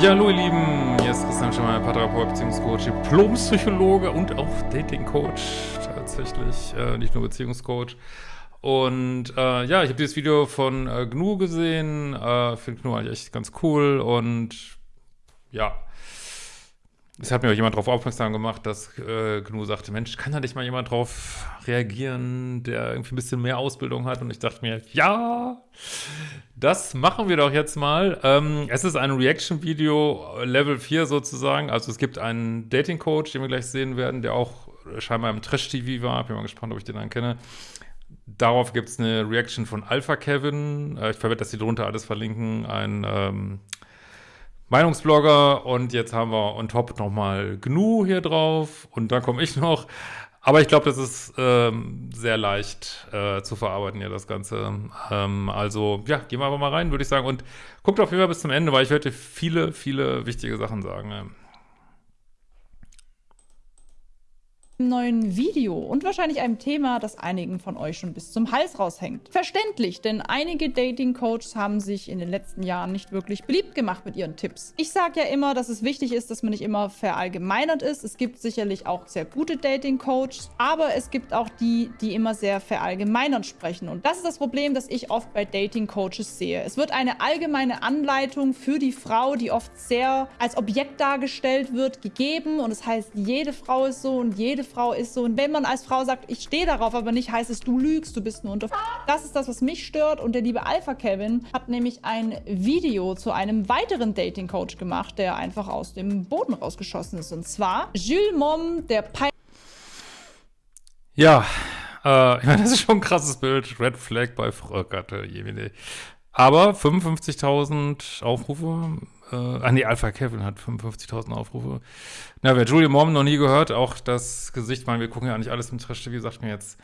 Ja, hallo ihr Lieben, hier ist Christian Schemmer, Paartherapeut, Beziehungscoach, Diplompsychologe und auch Datingcoach tatsächlich, äh, nicht nur Beziehungscoach. Und äh, ja, ich habe dieses Video von äh, GNU gesehen, äh, finde GNU eigentlich echt ganz cool und ja, es hat mir auch jemand darauf aufmerksam gemacht, dass äh, GNU sagte, Mensch, kann da nicht mal jemand drauf reagieren, der irgendwie ein bisschen mehr Ausbildung hat? Und ich dachte mir, ja, das machen wir doch jetzt mal. Ähm, es ist ein Reaction-Video Level 4 sozusagen. Also es gibt einen Dating-Coach, den wir gleich sehen werden, der auch scheinbar im Trash-TV war. Bin mal gespannt, ob ich den dann kenne. Darauf gibt es eine Reaction von Alpha Kevin. Äh, ich werde das hier drunter alles verlinken. Ein ähm, Meinungsblogger und jetzt haben wir on top nochmal GNU hier drauf und dann komme ich noch. Aber ich glaube, das ist ähm, sehr leicht äh, zu verarbeiten hier, das Ganze. Ähm, also, ja, gehen wir aber mal rein, würde ich sagen. Und guckt auf jeden Fall bis zum Ende, weil ich werde viele, viele wichtige Sachen sagen neuen Video und wahrscheinlich einem Thema, das einigen von euch schon bis zum Hals raushängt. Verständlich, denn einige Dating-Coaches haben sich in den letzten Jahren nicht wirklich beliebt gemacht mit ihren Tipps. Ich sage ja immer, dass es wichtig ist, dass man nicht immer verallgemeinert ist. Es gibt sicherlich auch sehr gute Dating-Coaches, aber es gibt auch die, die immer sehr verallgemeinert sprechen. Und das ist das Problem, das ich oft bei Dating-Coaches sehe. Es wird eine allgemeine Anleitung für die Frau, die oft sehr als Objekt dargestellt wird, gegeben und es das heißt, jede Frau ist so und jede Frau ist so. Und wenn man als Frau sagt, ich stehe darauf, aber nicht heißt es, du lügst, du bist nur unter... Das ist das, was mich stört. Und der liebe Alpha Kevin hat nämlich ein Video zu einem weiteren Dating-Coach gemacht, der einfach aus dem Boden rausgeschossen ist. Und zwar Jules Mom, der Pi Ja, äh, ich meine, das ist schon ein krasses Bild. Red Flag bei Frau Gatte, Aber 55.000 Aufrufe äh, ah nee, Alpha Kevin hat 55.000 Aufrufe. Na, wer Julia Mom noch nie gehört, auch das Gesicht, man, wir gucken ja nicht alles im Trash-TV, sagt mir jetzt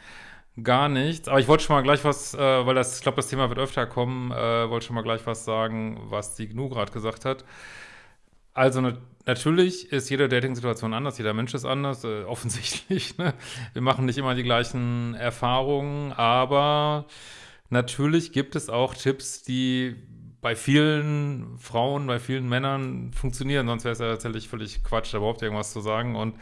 gar nichts. Aber ich wollte schon mal gleich was, äh, weil das, ich glaube, das Thema wird öfter kommen, äh, wollte schon mal gleich was sagen, was die GNU gerade gesagt hat. Also ne, natürlich ist jede Dating-Situation anders, jeder Mensch ist anders, äh, offensichtlich. Ne? Wir machen nicht immer die gleichen Erfahrungen, aber natürlich gibt es auch Tipps, die bei vielen Frauen, bei vielen Männern funktionieren, sonst wäre es ja tatsächlich völlig Quatsch, da überhaupt irgendwas zu sagen. Und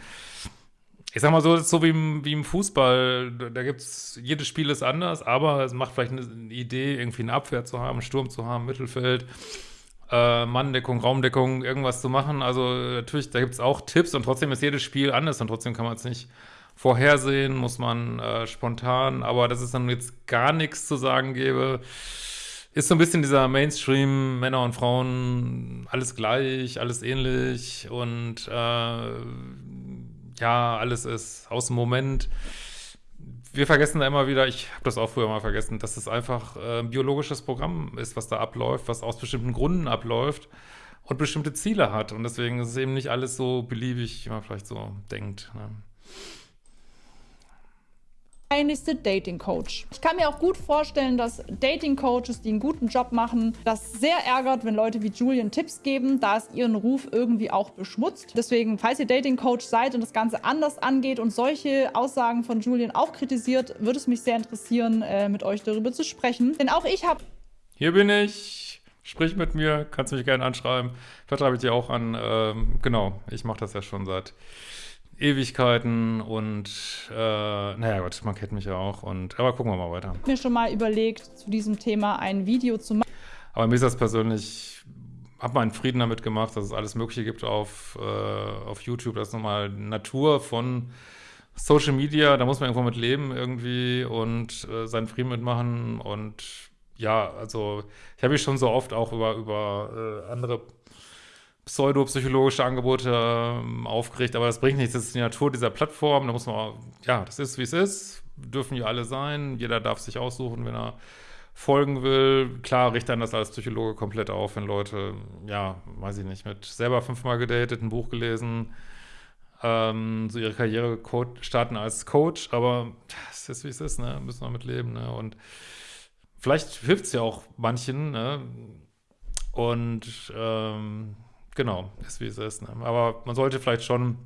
ich sag mal so, so wie im, wie im Fußball, da gibt es, jedes Spiel ist anders, aber es macht vielleicht eine Idee, irgendwie eine Abwehr zu haben, einen Sturm zu haben, Mittelfeld, äh, Manndeckung, Raumdeckung, irgendwas zu machen. Also natürlich, da gibt es auch Tipps und trotzdem ist jedes Spiel anders und trotzdem kann man es nicht vorhersehen, muss man äh, spontan, aber dass es dann jetzt gar nichts zu sagen gäbe, ist so ein bisschen dieser Mainstream, Männer und Frauen, alles gleich, alles ähnlich und äh, ja, alles ist aus dem Moment. Wir vergessen da immer wieder, ich habe das auch früher mal vergessen, dass es einfach äh, ein biologisches Programm ist, was da abläuft, was aus bestimmten Gründen abläuft und bestimmte Ziele hat. Und deswegen ist es eben nicht alles so beliebig, wie man vielleicht so denkt. Ne? Peinlichste Dating-Coach. Ich kann mir auch gut vorstellen, dass Dating-Coaches, die einen guten Job machen, das sehr ärgert, wenn Leute wie Julian Tipps geben, da es ihren Ruf irgendwie auch beschmutzt. Deswegen, falls ihr Dating-Coach seid und das Ganze anders angeht und solche Aussagen von Julian auch kritisiert, würde es mich sehr interessieren, äh, mit euch darüber zu sprechen. Denn auch ich habe... Hier bin ich. Sprich mit mir, kannst mich gerne anschreiben. Vertreibe ich dir auch an. Ähm, genau, ich mache das ja schon seit Ewigkeiten und äh, naja Gott, man kennt mich ja auch. Und, aber gucken wir mal weiter. Ich habe mir schon mal überlegt, zu diesem Thema ein Video zu machen. Aber mir ist das persönlich, habe mal einen Frieden damit gemacht, dass es alles Mögliche gibt auf, äh, auf YouTube. Das ist nochmal Natur von Social Media, da muss man irgendwo mit leben irgendwie und äh, seinen Frieden mitmachen. Und ja, also ich habe mich schon so oft auch über, über äh, andere pseudopsychologische Angebote ähm, aufgeregt, aber das bringt nichts. Das ist die Natur dieser Plattform. Da muss man, ja, das ist, wie es ist. Dürfen ja alle sein. Jeder darf sich aussuchen, wenn er folgen will. Klar richtet dann das als Psychologe komplett auf, wenn Leute, ja, weiß ich nicht, mit selber fünfmal gedatet, ein Buch gelesen, ähm, so ihre Karriere starten als Coach, aber es ist, wie es ist, ne? Müssen wir mit leben, ne? Und vielleicht hilft es ja auch manchen, ne? Und ähm, Genau, ist wie es ist. Ne? Aber man sollte vielleicht schon,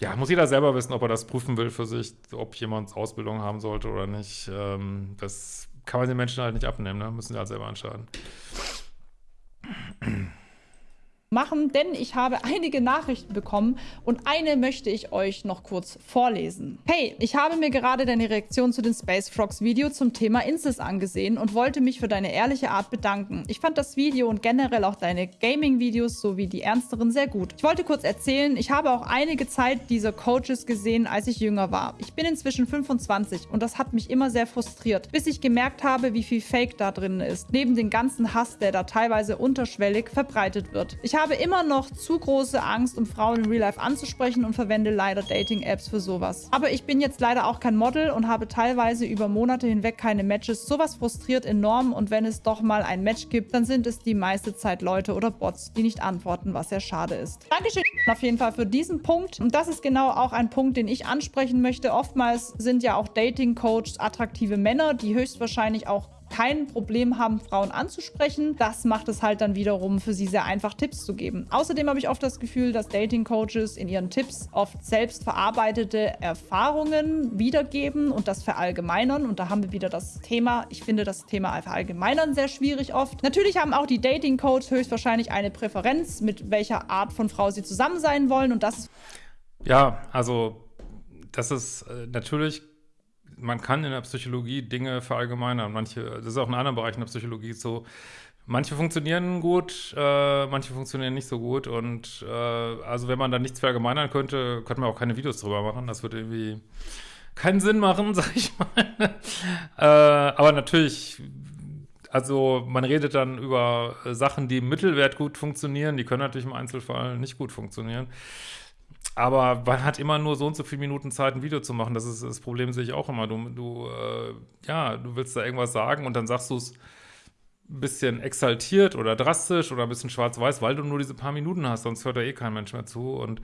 ja, muss jeder selber wissen, ob er das prüfen will für sich, ob jemand Ausbildung haben sollte oder nicht. Ähm, das kann man den Menschen halt nicht abnehmen, ne? müssen sie halt selber entscheiden. Machen, denn ich habe einige Nachrichten bekommen und eine möchte ich euch noch kurz vorlesen. Hey, ich habe mir gerade deine Reaktion zu den Space Frogs Video zum Thema Incest angesehen und wollte mich für deine ehrliche Art bedanken. Ich fand das Video und generell auch deine Gaming-Videos sowie die ernsteren sehr gut. Ich wollte kurz erzählen, ich habe auch einige Zeit dieser Coaches gesehen, als ich jünger war. Ich bin inzwischen 25 und das hat mich immer sehr frustriert, bis ich gemerkt habe, wie viel Fake da drin ist, neben dem ganzen Hass, der da teilweise unterschwellig verbreitet wird. Ich habe immer noch zu große Angst, um Frauen in Real Life anzusprechen und verwende leider Dating-Apps für sowas. Aber ich bin jetzt leider auch kein Model und habe teilweise über Monate hinweg keine Matches. Sowas frustriert enorm und wenn es doch mal ein Match gibt, dann sind es die meiste Zeit Leute oder Bots, die nicht antworten, was sehr schade ist. Dankeschön auf jeden Fall für diesen Punkt. Und das ist genau auch ein Punkt, den ich ansprechen möchte. Oftmals sind ja auch Dating-Coaches attraktive Männer, die höchstwahrscheinlich auch kein Problem haben, Frauen anzusprechen. Das macht es halt dann wiederum für sie sehr einfach, Tipps zu geben. Außerdem habe ich oft das Gefühl, dass Dating-Coaches in ihren Tipps oft selbst verarbeitete Erfahrungen wiedergeben und das verallgemeinern. Und da haben wir wieder das Thema, ich finde das Thema verallgemeinern sehr schwierig oft. Natürlich haben auch die Dating-Coaches höchstwahrscheinlich eine Präferenz, mit welcher Art von Frau sie zusammen sein wollen. Und das Ja, also das ist äh, natürlich man kann in der Psychologie Dinge verallgemeinern. Manche, das ist auch in anderen Bereichen der Psychologie so. Manche funktionieren gut, äh, manche funktionieren nicht so gut. Und äh, also wenn man da nichts verallgemeinern könnte, könnte man auch keine Videos drüber machen. Das würde irgendwie keinen Sinn machen, sag ich mal. äh, aber natürlich, also man redet dann über Sachen, die im Mittelwert gut funktionieren. Die können natürlich im Einzelfall nicht gut funktionieren. Aber man hat immer nur so und so viele Minuten Zeit, ein Video zu machen. Das ist das Problem, sehe ich auch immer. Du, du äh, ja, du willst da irgendwas sagen und dann sagst du es ein bisschen exaltiert oder drastisch oder ein bisschen schwarz-weiß, weil du nur diese paar Minuten hast, sonst hört da eh kein Mensch mehr zu. Und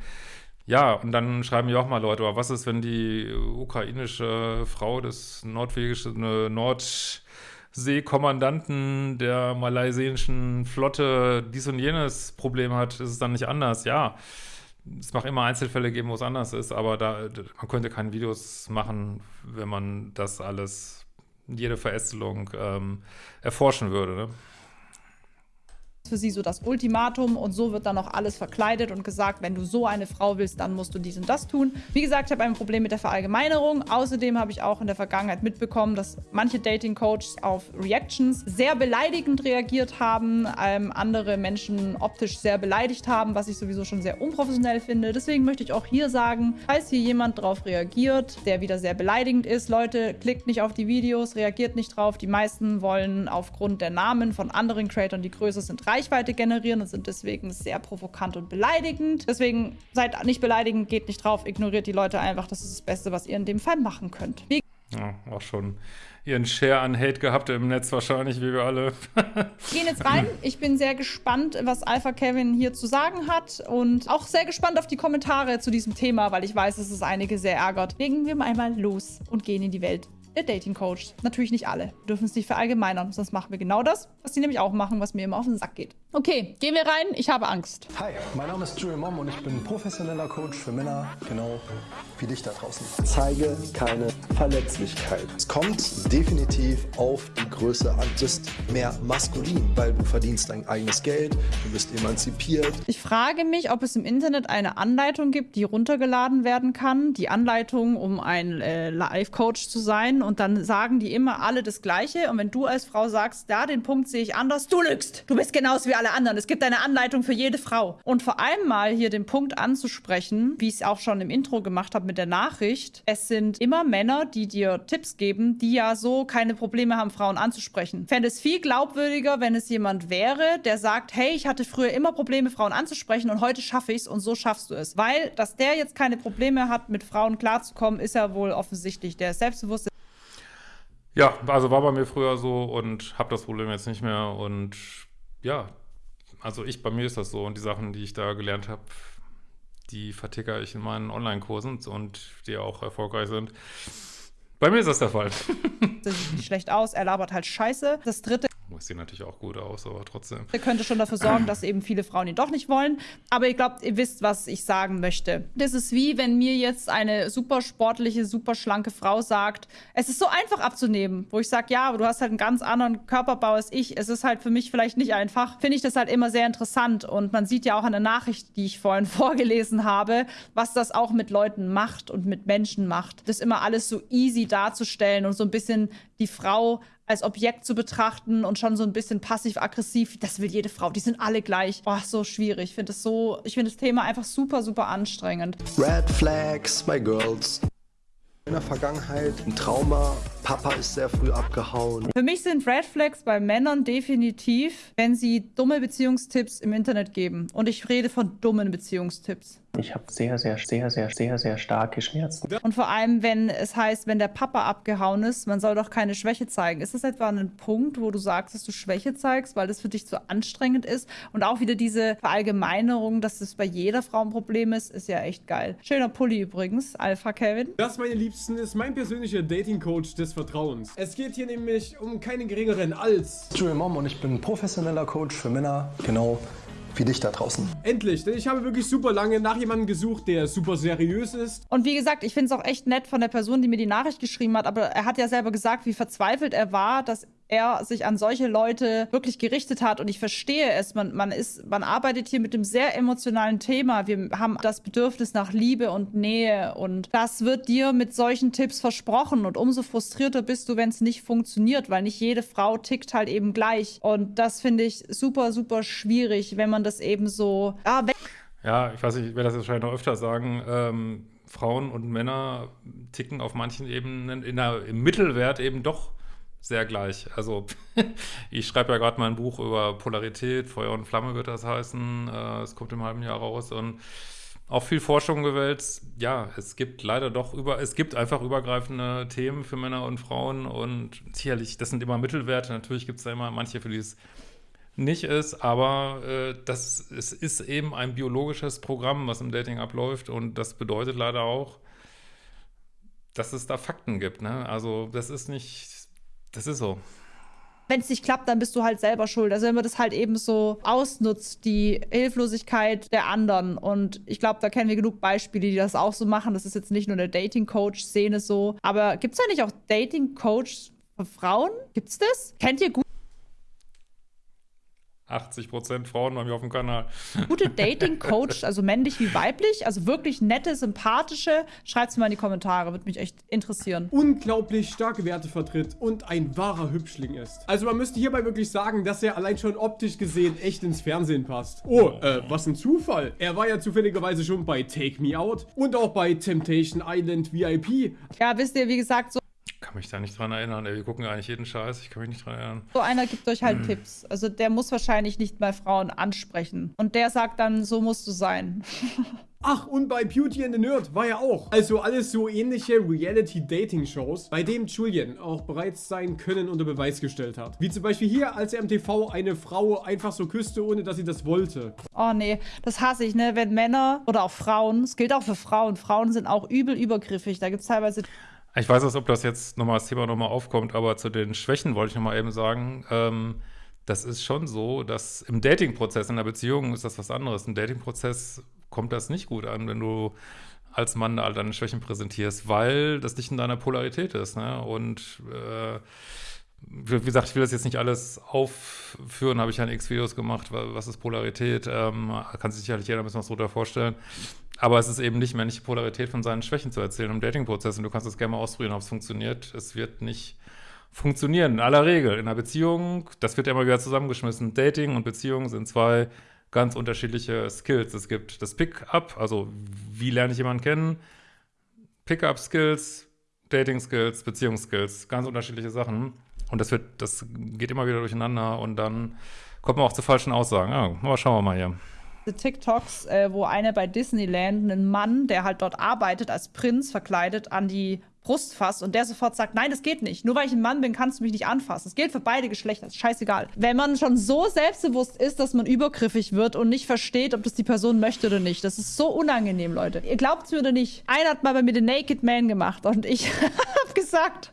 ja, und dann schreiben ja auch mal Leute, aber was ist, wenn die ukrainische Frau des nordwegischen äh, Nordseekommandanten der malaysischen Flotte dies und jenes Problem hat, ist es dann nicht anders? Ja, es mag immer Einzelfälle geben, wo es anders ist, aber da, man könnte keine Videos machen, wenn man das alles, jede Verästelung ähm, erforschen würde. Ne? Für sie so das Ultimatum und so wird dann auch alles verkleidet und gesagt, wenn du so eine Frau willst, dann musst du dies und das tun. Wie gesagt, ich habe ein Problem mit der Verallgemeinerung. Außerdem habe ich auch in der Vergangenheit mitbekommen, dass manche Dating-Coaches auf Reactions sehr beleidigend reagiert haben, ähm, andere Menschen optisch sehr beleidigt haben, was ich sowieso schon sehr unprofessionell finde. Deswegen möchte ich auch hier sagen, falls hier jemand drauf reagiert, der wieder sehr beleidigend ist, Leute, klickt nicht auf die Videos, reagiert nicht drauf. Die meisten wollen aufgrund der Namen von anderen Creatoren, die größer sind, reich Reichweite generieren und sind deswegen sehr provokant und beleidigend. Deswegen seid nicht beleidigend, geht nicht drauf, ignoriert die Leute einfach. Das ist das Beste, was ihr in dem Fall machen könnt. Wie ja, auch schon ihren Share an Hate gehabt im Netz wahrscheinlich, wie wir alle. wir gehen jetzt rein. Ich bin sehr gespannt, was Alpha Kevin hier zu sagen hat und auch sehr gespannt auf die Kommentare zu diesem Thema, weil ich weiß, dass es einige sehr ärgert. Legen wir mal einmal los und gehen in die Welt der Dating Coach. Natürlich nicht alle. Wir dürfen es nicht verallgemeinern, sonst machen wir genau das, was die nämlich auch machen, was mir immer auf den Sack geht. Okay, gehen wir rein. Ich habe Angst. Hi, mein Name ist Julian Mom und ich bin professioneller Coach für Männer, genau wie dich da draußen. Zeige keine Verletzlichkeit. Es kommt definitiv auf die Größe an. Du bist mehr maskulin, weil du verdienst dein eigenes Geld, du bist emanzipiert. Ich frage mich, ob es im Internet eine Anleitung gibt, die runtergeladen werden kann. Die Anleitung, um ein äh, Live-Coach zu sein. Und dann sagen die immer alle das Gleiche. Und wenn du als Frau sagst, da, den Punkt sehe ich anders, du lügst. Du bist genauso wie alle anderen. Es gibt eine Anleitung für jede Frau. Und vor allem mal hier den Punkt anzusprechen, wie ich es auch schon im Intro gemacht habe mit der Nachricht. Es sind immer Männer, die dir Tipps geben, die ja so keine Probleme haben, Frauen anzusprechen. Fände es viel glaubwürdiger, wenn es jemand wäre, der sagt, hey, ich hatte früher immer Probleme, Frauen anzusprechen und heute schaffe ich es und so schaffst du es. Weil, dass der jetzt keine Probleme hat, mit Frauen klarzukommen, ist ja wohl offensichtlich. Der ist. Ja, also war bei mir früher so und habe das Problem jetzt nicht mehr und ja, also ich, bei mir ist das so und die Sachen, die ich da gelernt habe, die vertickere ich in meinen Online-Kursen und die auch erfolgreich sind. Bei mir ist das der Fall. Das sieht nicht schlecht aus, er labert halt scheiße. Das dritte Das sieht natürlich auch gut aus, aber trotzdem. Der könnte schon dafür sorgen, dass eben viele Frauen ihn doch nicht wollen. Aber ihr glaubt, ihr wisst, was ich sagen möchte. Das ist wie, wenn mir jetzt eine super sportliche, super schlanke Frau sagt, es ist so einfach abzunehmen, wo ich sage, ja, aber du hast halt einen ganz anderen Körperbau als ich. Es ist halt für mich vielleicht nicht einfach. Finde ich das halt immer sehr interessant. Und man sieht ja auch an der Nachricht, die ich vorhin vorgelesen habe, was das auch mit Leuten macht und mit Menschen macht. Das immer alles so easy darzustellen und so ein bisschen die Frau als Objekt zu betrachten und schon so ein bisschen passiv-aggressiv. Das will jede Frau. Die sind alle gleich. Boah, so schwierig. Ich finde das so, ich finde das Thema einfach super, super anstrengend. Red Flags by Girls. In der Vergangenheit ein Trauma. Papa ist sehr früh abgehauen. Für mich sind Red Flags bei Männern definitiv, wenn sie dumme Beziehungstipps im Internet geben. Und ich rede von dummen Beziehungstipps. Ich habe sehr, sehr, sehr, sehr, sehr, sehr starke Schmerzen. Und vor allem, wenn es heißt, wenn der Papa abgehauen ist, man soll doch keine Schwäche zeigen. Ist das etwa ein Punkt, wo du sagst, dass du Schwäche zeigst, weil das für dich zu anstrengend ist? Und auch wieder diese Verallgemeinerung, dass das bei jeder Frau ein Problem ist, ist ja echt geil. Schöner Pulli übrigens, Alpha Kevin. Das, meine Liebsten, ist mein persönlicher Dating-Coach des Vertrauens. Es geht hier nämlich um keinen geringeren als... Julian Mom und ich bin professioneller Coach für Männer. Genau wie dich da draußen. Endlich, denn ich habe wirklich super lange nach jemandem gesucht, der super seriös ist. Und wie gesagt, ich finde es auch echt nett von der Person, die mir die Nachricht geschrieben hat, aber er hat ja selber gesagt, wie verzweifelt er war, dass er sich an solche Leute wirklich gerichtet hat. Und ich verstehe es. Man, man, ist, man arbeitet hier mit einem sehr emotionalen Thema. Wir haben das Bedürfnis nach Liebe und Nähe. Und das wird dir mit solchen Tipps versprochen. Und umso frustrierter bist du, wenn es nicht funktioniert, weil nicht jede Frau tickt halt eben gleich. Und das finde ich super, super schwierig, wenn man das eben so. Ah, ja, ich weiß nicht, ich werde das wahrscheinlich noch öfter sagen. Ähm, Frauen und Männer ticken auf manchen Ebenen in der, im Mittelwert eben doch sehr gleich. Also ich schreibe ja gerade mein Buch über Polarität, Feuer und Flamme wird das heißen. Äh, es kommt im halben Jahr raus und auch viel Forschung gewälzt. Ja, es gibt leider doch über, es gibt einfach übergreifende Themen für Männer und Frauen und sicherlich, das sind immer Mittelwerte. Natürlich gibt es da immer manche, für die es nicht ist, aber äh, das, es ist eben ein biologisches Programm, was im Dating abläuft und das bedeutet leider auch, dass es da Fakten gibt. Ne? Also das ist nicht das ist so. Wenn es nicht klappt, dann bist du halt selber schuld. Also wenn man das halt eben so ausnutzt, die Hilflosigkeit der anderen. Und ich glaube, da kennen wir genug Beispiele, die das auch so machen. Das ist jetzt nicht nur eine Dating-Coach-Szene so. Aber gibt es da nicht auch Dating-Coach für Frauen? Gibt's das? Kennt ihr gut? 80% Frauen bei mir auf dem Kanal. Gute Dating-Coach, also männlich wie weiblich, also wirklich nette, sympathische, schreibt es mal in die Kommentare, würde mich echt interessieren. Unglaublich starke Werte vertritt und ein wahrer Hübschling ist. Also man müsste hierbei wirklich sagen, dass er allein schon optisch gesehen echt ins Fernsehen passt. Oh, äh, was ein Zufall. Er war ja zufälligerweise schon bei Take Me Out und auch bei Temptation Island VIP. Ja, wisst ihr, wie gesagt, so kann mich da nicht dran erinnern. Ey, wir gucken eigentlich jeden Scheiß. Ich kann mich nicht dran erinnern. So einer gibt euch halt hm. Tipps. Also der muss wahrscheinlich nicht mal Frauen ansprechen. Und der sagt dann, so musst du sein. Ach, und bei Beauty and the Nerd war er auch. Also alles so ähnliche Reality-Dating-Shows, bei dem Julian auch bereits sein Können unter Beweis gestellt hat. Wie zum Beispiel hier, als er im TV eine Frau einfach so küsste, ohne dass sie das wollte. Oh nee, das hasse ich, ne? Wenn Männer oder auch Frauen, es gilt auch für Frauen, Frauen sind auch übel übergriffig. Da gibt es teilweise ich weiß nicht, ob das jetzt nochmal das Thema nochmal aufkommt, aber zu den Schwächen wollte ich nochmal eben sagen, ähm, das ist schon so, dass im Dating-Prozess, in der Beziehung ist das was anderes. Im Dating-Prozess kommt das nicht gut an, wenn du als Mann all deine Schwächen präsentierst, weil das nicht in deiner Polarität ist. Ne? Und äh, wie gesagt, ich will das jetzt nicht alles aufführen, habe ich ja in X-Videos gemacht, was ist Polarität, ähm, kann sich sicherlich jeder ein bisschen was drunter vorstellen. Aber es ist eben nicht männliche Polarität von seinen Schwächen zu erzählen im Dating-Prozess und du kannst es gerne mal ausprobieren, ob es funktioniert. Es wird nicht funktionieren, in aller Regel. In einer Beziehung, das wird ja immer wieder zusammengeschmissen. Dating und Beziehung sind zwei ganz unterschiedliche Skills. Es gibt das Pick-up, also wie lerne ich jemanden kennen, Pick-up-Skills, Dating-Skills, Beziehungsskills, ganz unterschiedliche Sachen. Und das wird, das geht immer wieder durcheinander und dann kommt man auch zu falschen Aussagen. Ja, aber schauen wir mal hier. TikToks, äh, wo einer bei Disneyland einen Mann, der halt dort arbeitet als Prinz verkleidet, an die Brust fasst und der sofort sagt, nein, das geht nicht. Nur weil ich ein Mann bin, kannst du mich nicht anfassen. Das gilt für beide Geschlechter, ist scheißegal. Wenn man schon so selbstbewusst ist, dass man übergriffig wird und nicht versteht, ob das die Person möchte oder nicht, das ist so unangenehm, Leute. Ihr glaubt es mir oder nicht. Einer hat mal bei mir den Naked Man gemacht und ich habe gesagt,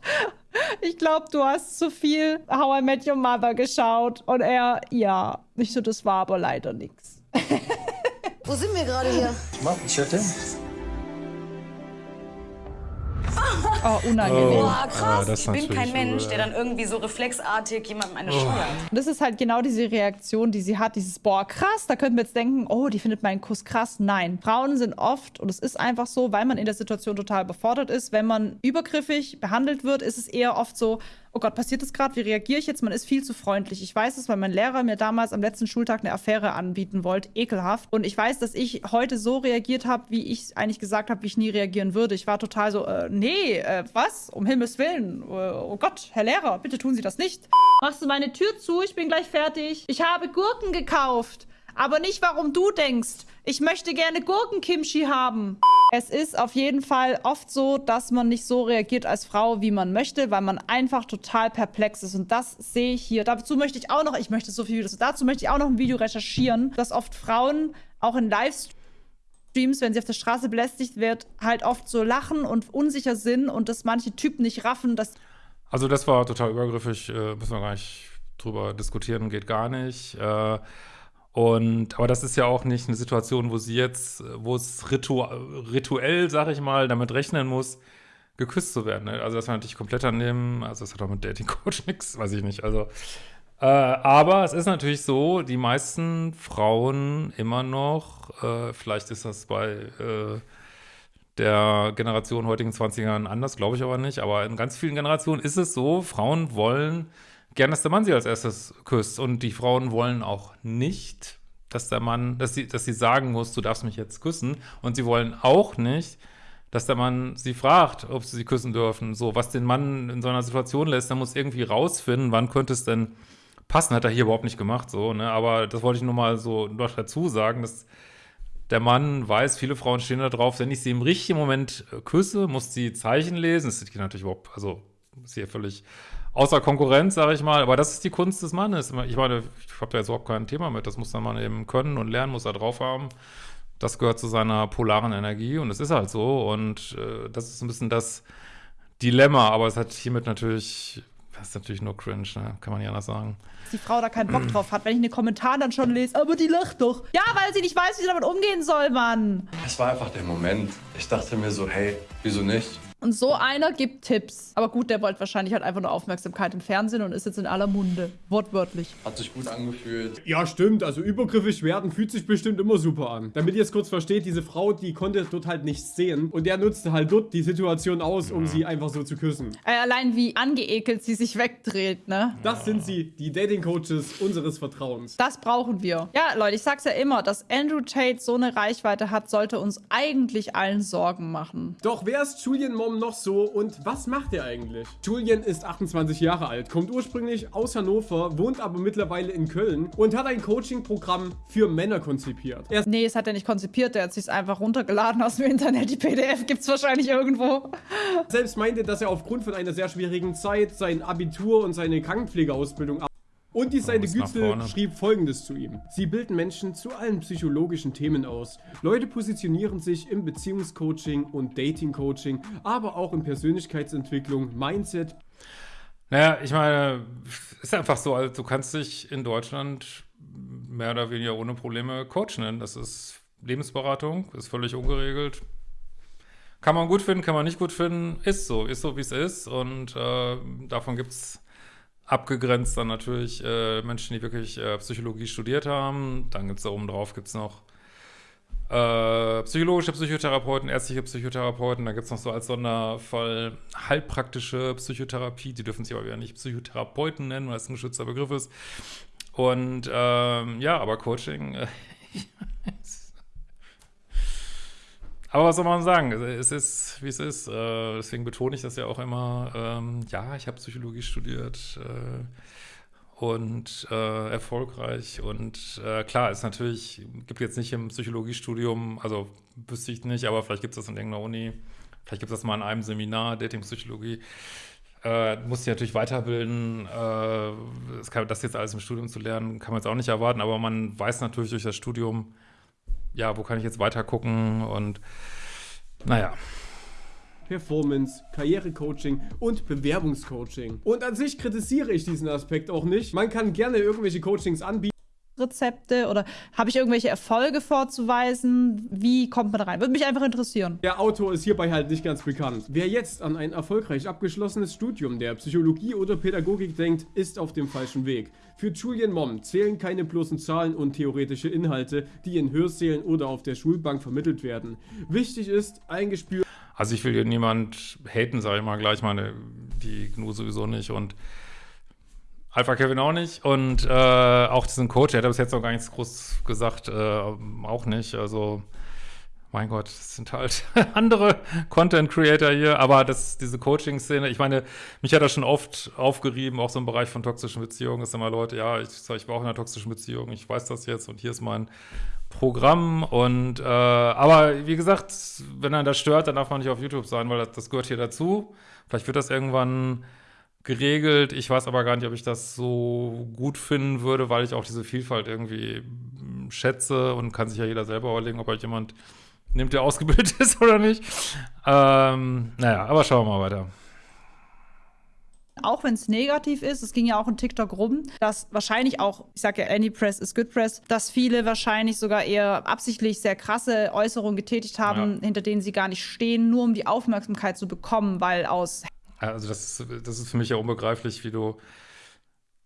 ich glaube, du hast zu viel How I Met Your Mother geschaut. Und er, ja. Ich so, das war aber leider nichts. Wo sind wir gerade hier? Mach, ich hätte. Oh, unangenehm. Boah, äh, krass. ich bin kein Mensch, der dann irgendwie so reflexartig jemandem eine scheuert. Und das ist halt genau diese Reaktion, die sie hat, dieses Boah, krass, da könnten wir jetzt denken, oh, die findet meinen Kuss krass. Nein, Frauen sind oft, und es ist einfach so, weil man in der Situation total befordert ist, wenn man übergriffig behandelt wird, ist es eher oft so, oh Gott, passiert das gerade, wie reagiere ich jetzt? Man ist viel zu freundlich. Ich weiß es, weil mein Lehrer mir damals am letzten Schultag eine Affäre anbieten wollte, ekelhaft. Und ich weiß, dass ich heute so reagiert habe, wie ich eigentlich gesagt habe, wie ich nie reagieren würde. Ich war total so, äh, nee, äh, was? Um Himmels Willen. Äh, oh Gott, Herr Lehrer, bitte tun Sie das nicht. Machst du meine Tür zu? Ich bin gleich fertig. Ich habe Gurken gekauft. Aber nicht, warum du denkst. Ich möchte gerne Gurkenkimchi haben. Es ist auf jeden Fall oft so, dass man nicht so reagiert als Frau, wie man möchte, weil man einfach total perplex ist. Und das sehe ich hier. Dazu möchte ich auch noch, ich möchte so viel Videos, dazu möchte ich auch noch ein Video recherchieren, dass oft Frauen auch in Livestreams, wenn sie auf der Straße belästigt wird, halt oft so lachen und unsicher sind und dass manche Typen nicht raffen, dass Also das war total übergriffig, äh, müssen wir gar nicht drüber diskutieren, geht gar nicht. Äh, und aber das ist ja auch nicht eine Situation, wo sie jetzt, wo es ritu rituell, sag ich mal, damit rechnen muss, geküsst zu werden. Ne? Also das war natürlich komplett daneben. Also das hat auch mit Dating Coach nichts, weiß ich nicht. Also äh, aber es ist natürlich so, die meisten Frauen immer noch, äh, vielleicht ist das bei äh, der Generation heutigen 20ern anders, glaube ich aber nicht. Aber in ganz vielen Generationen ist es so, Frauen wollen gern, dass der Mann sie als erstes küsst. Und die Frauen wollen auch nicht, dass der Mann, dass sie, dass sie sagen muss, du darfst mich jetzt küssen. Und sie wollen auch nicht, dass der Mann sie fragt, ob sie sie küssen dürfen. So, was den Mann in so einer Situation lässt, der muss irgendwie rausfinden, wann könnte es denn passen. Hat er hier überhaupt nicht gemacht, so, ne? Aber das wollte ich nur mal so noch dazu sagen, dass der Mann weiß, viele Frauen stehen da drauf, wenn ich sie im richtigen Moment küsse, muss sie Zeichen lesen. Das ist natürlich überhaupt, also ist hier völlig außer Konkurrenz, sage ich mal. Aber das ist die Kunst des Mannes. Ich meine, ich habe da jetzt überhaupt kein Thema mit. Das muss der Mann eben können und lernen, muss er drauf haben. Das gehört zu seiner polaren Energie und es ist halt so. Und äh, das ist ein bisschen das Dilemma. Aber es hat hiermit natürlich, das ist natürlich nur cringe, ne? kann man nicht anders sagen. die Frau da keinen Bock drauf hat, wenn ich in den Kommentaren dann schon lese, aber die lacht doch. Ja, weil sie nicht weiß, wie sie damit umgehen soll, Mann. Es war einfach der Moment. Ich dachte mir so, hey, wieso nicht? Und so einer gibt Tipps. Aber gut, der wollte wahrscheinlich halt einfach nur Aufmerksamkeit im Fernsehen und ist jetzt in aller Munde. Wortwörtlich. Hat sich gut angefühlt. Ja, stimmt. Also übergriffig werden fühlt sich bestimmt immer super an. Damit ihr es kurz versteht, diese Frau, die konnte dort halt nichts sehen. Und der nutzte halt dort die Situation aus, um sie einfach so zu küssen. Äh, allein wie angeekelt sie sich wegdreht, ne? Das sind sie, die Dating-Coaches unseres Vertrauens. Das brauchen wir. Ja, Leute, ich sag's ja immer, dass Andrew Tate so eine Reichweite hat, sollte uns eigentlich allen Sorgen machen. Doch wer ist Julian Mom noch so und was macht er eigentlich? Julian ist 28 Jahre alt, kommt ursprünglich aus Hannover, wohnt aber mittlerweile in Köln und hat ein Coaching-Programm für Männer konzipiert. Er Nee, es hat er nicht konzipiert, der hat sich's einfach runtergeladen aus dem Internet. Die PDF gibt's wahrscheinlich irgendwo. selbst meinte, dass er aufgrund von einer sehr schwierigen Zeit sein Abitur und seine Krankenpflegeausbildung und die Seite vorne. schrieb folgendes zu ihm. Sie bilden Menschen zu allen psychologischen Themen aus. Leute positionieren sich im Beziehungscoaching und Datingcoaching, aber auch in Persönlichkeitsentwicklung, Mindset, Naja, ich meine, ist einfach so, also du kannst dich in Deutschland mehr oder weniger ohne Probleme Coach nennen. Das ist Lebensberatung, ist völlig ungeregelt. Kann man gut finden, kann man nicht gut finden, ist so, ist so, wie es ist. Und äh, davon gibt es abgegrenzt dann natürlich äh, Menschen, die wirklich äh, Psychologie studiert haben. Dann gibt es da oben drauf gibt's noch äh, psychologische Psychotherapeuten, ärztliche Psychotherapeuten, da gibt es noch so als Sonderfall heilpraktische Psychotherapie, die dürfen sich aber wieder nicht Psychotherapeuten nennen, weil es ein geschützter Begriff ist. Und ähm, ja, aber Coaching, äh, aber was soll man sagen? Es ist, wie es ist. Äh, deswegen betone ich das ja auch immer. Ähm, ja, ich habe Psychologie studiert äh, und äh, erfolgreich. Und äh, klar, ist natürlich, gibt jetzt nicht im Psychologiestudium, also wüsste ich nicht, aber vielleicht gibt es das in irgendeiner Uni, Vielleicht gibt es das mal in einem Seminar, Datingpsychologie. Äh, muss sich natürlich weiterbilden. Äh, das, kann, das jetzt alles im Studium zu lernen, kann man jetzt auch nicht erwarten, aber man weiß natürlich durch das Studium, ja, wo kann ich jetzt weiter gucken und naja. Performance, Karrierecoaching und Bewerbungscoaching. Und an sich kritisiere ich diesen Aspekt auch nicht. Man kann gerne irgendwelche Coachings anbieten. Rezepte oder habe ich irgendwelche Erfolge vorzuweisen? Wie kommt man da rein? Würde mich einfach interessieren. Der Autor ist hierbei halt nicht ganz bekannt. Wer jetzt an ein erfolgreich abgeschlossenes Studium der Psychologie oder Pädagogik denkt, ist auf dem falschen Weg. Für Julian Mom zählen keine bloßen Zahlen und theoretische Inhalte, die in Hörsälen oder auf der Schulbank vermittelt werden. Wichtig ist, eingespürt. Also ich will hier niemand haten, sage ich mal gleich, meine, die GNU sowieso nicht und Alpha Kevin auch nicht und äh, auch diesen Coach, der hat bis jetzt noch gar nichts groß gesagt, äh, auch nicht. Also, mein Gott, das sind halt andere Content Creator hier, aber das, diese Coaching-Szene, ich meine, mich hat das schon oft aufgerieben, auch so im Bereich von toxischen Beziehungen, ist immer Leute, ja, ich ich war auch in einer toxischen Beziehung, ich weiß das jetzt und hier ist mein Programm und, äh, aber wie gesagt, wenn er das stört, dann darf man nicht auf YouTube sein, weil das, das gehört hier dazu. Vielleicht wird das irgendwann geregelt. Ich weiß aber gar nicht, ob ich das so gut finden würde, weil ich auch diese Vielfalt irgendwie hm, schätze und kann sich ja jeder selber überlegen, ob euch jemand nimmt, der ausgebildet ist oder nicht. Ähm, naja, aber schauen wir mal weiter. Auch wenn es negativ ist, es ging ja auch in TikTok rum, dass wahrscheinlich auch, ich sage ja, Any Press is Good Press, dass viele wahrscheinlich sogar eher absichtlich sehr krasse Äußerungen getätigt haben, ja. hinter denen sie gar nicht stehen, nur um die Aufmerksamkeit zu bekommen, weil aus also das, das ist für mich ja unbegreiflich, wie du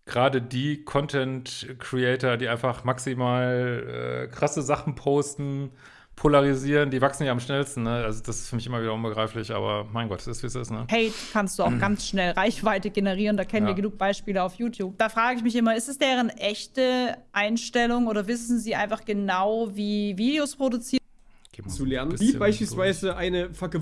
gerade die Content-Creator, die einfach maximal äh, krasse Sachen posten, polarisieren, die wachsen ja am schnellsten. Ne? Also das ist für mich immer wieder unbegreiflich, aber mein Gott, es ist, wie es ist. Ne? Hate kannst du auch ganz schnell Reichweite generieren, da kennen ja. wir genug Beispiele auf YouTube. Da frage ich mich immer, ist es deren echte Einstellung oder wissen sie einfach genau, wie Videos produziert? Zu lernen, wie beispielsweise eine Vergewaltigung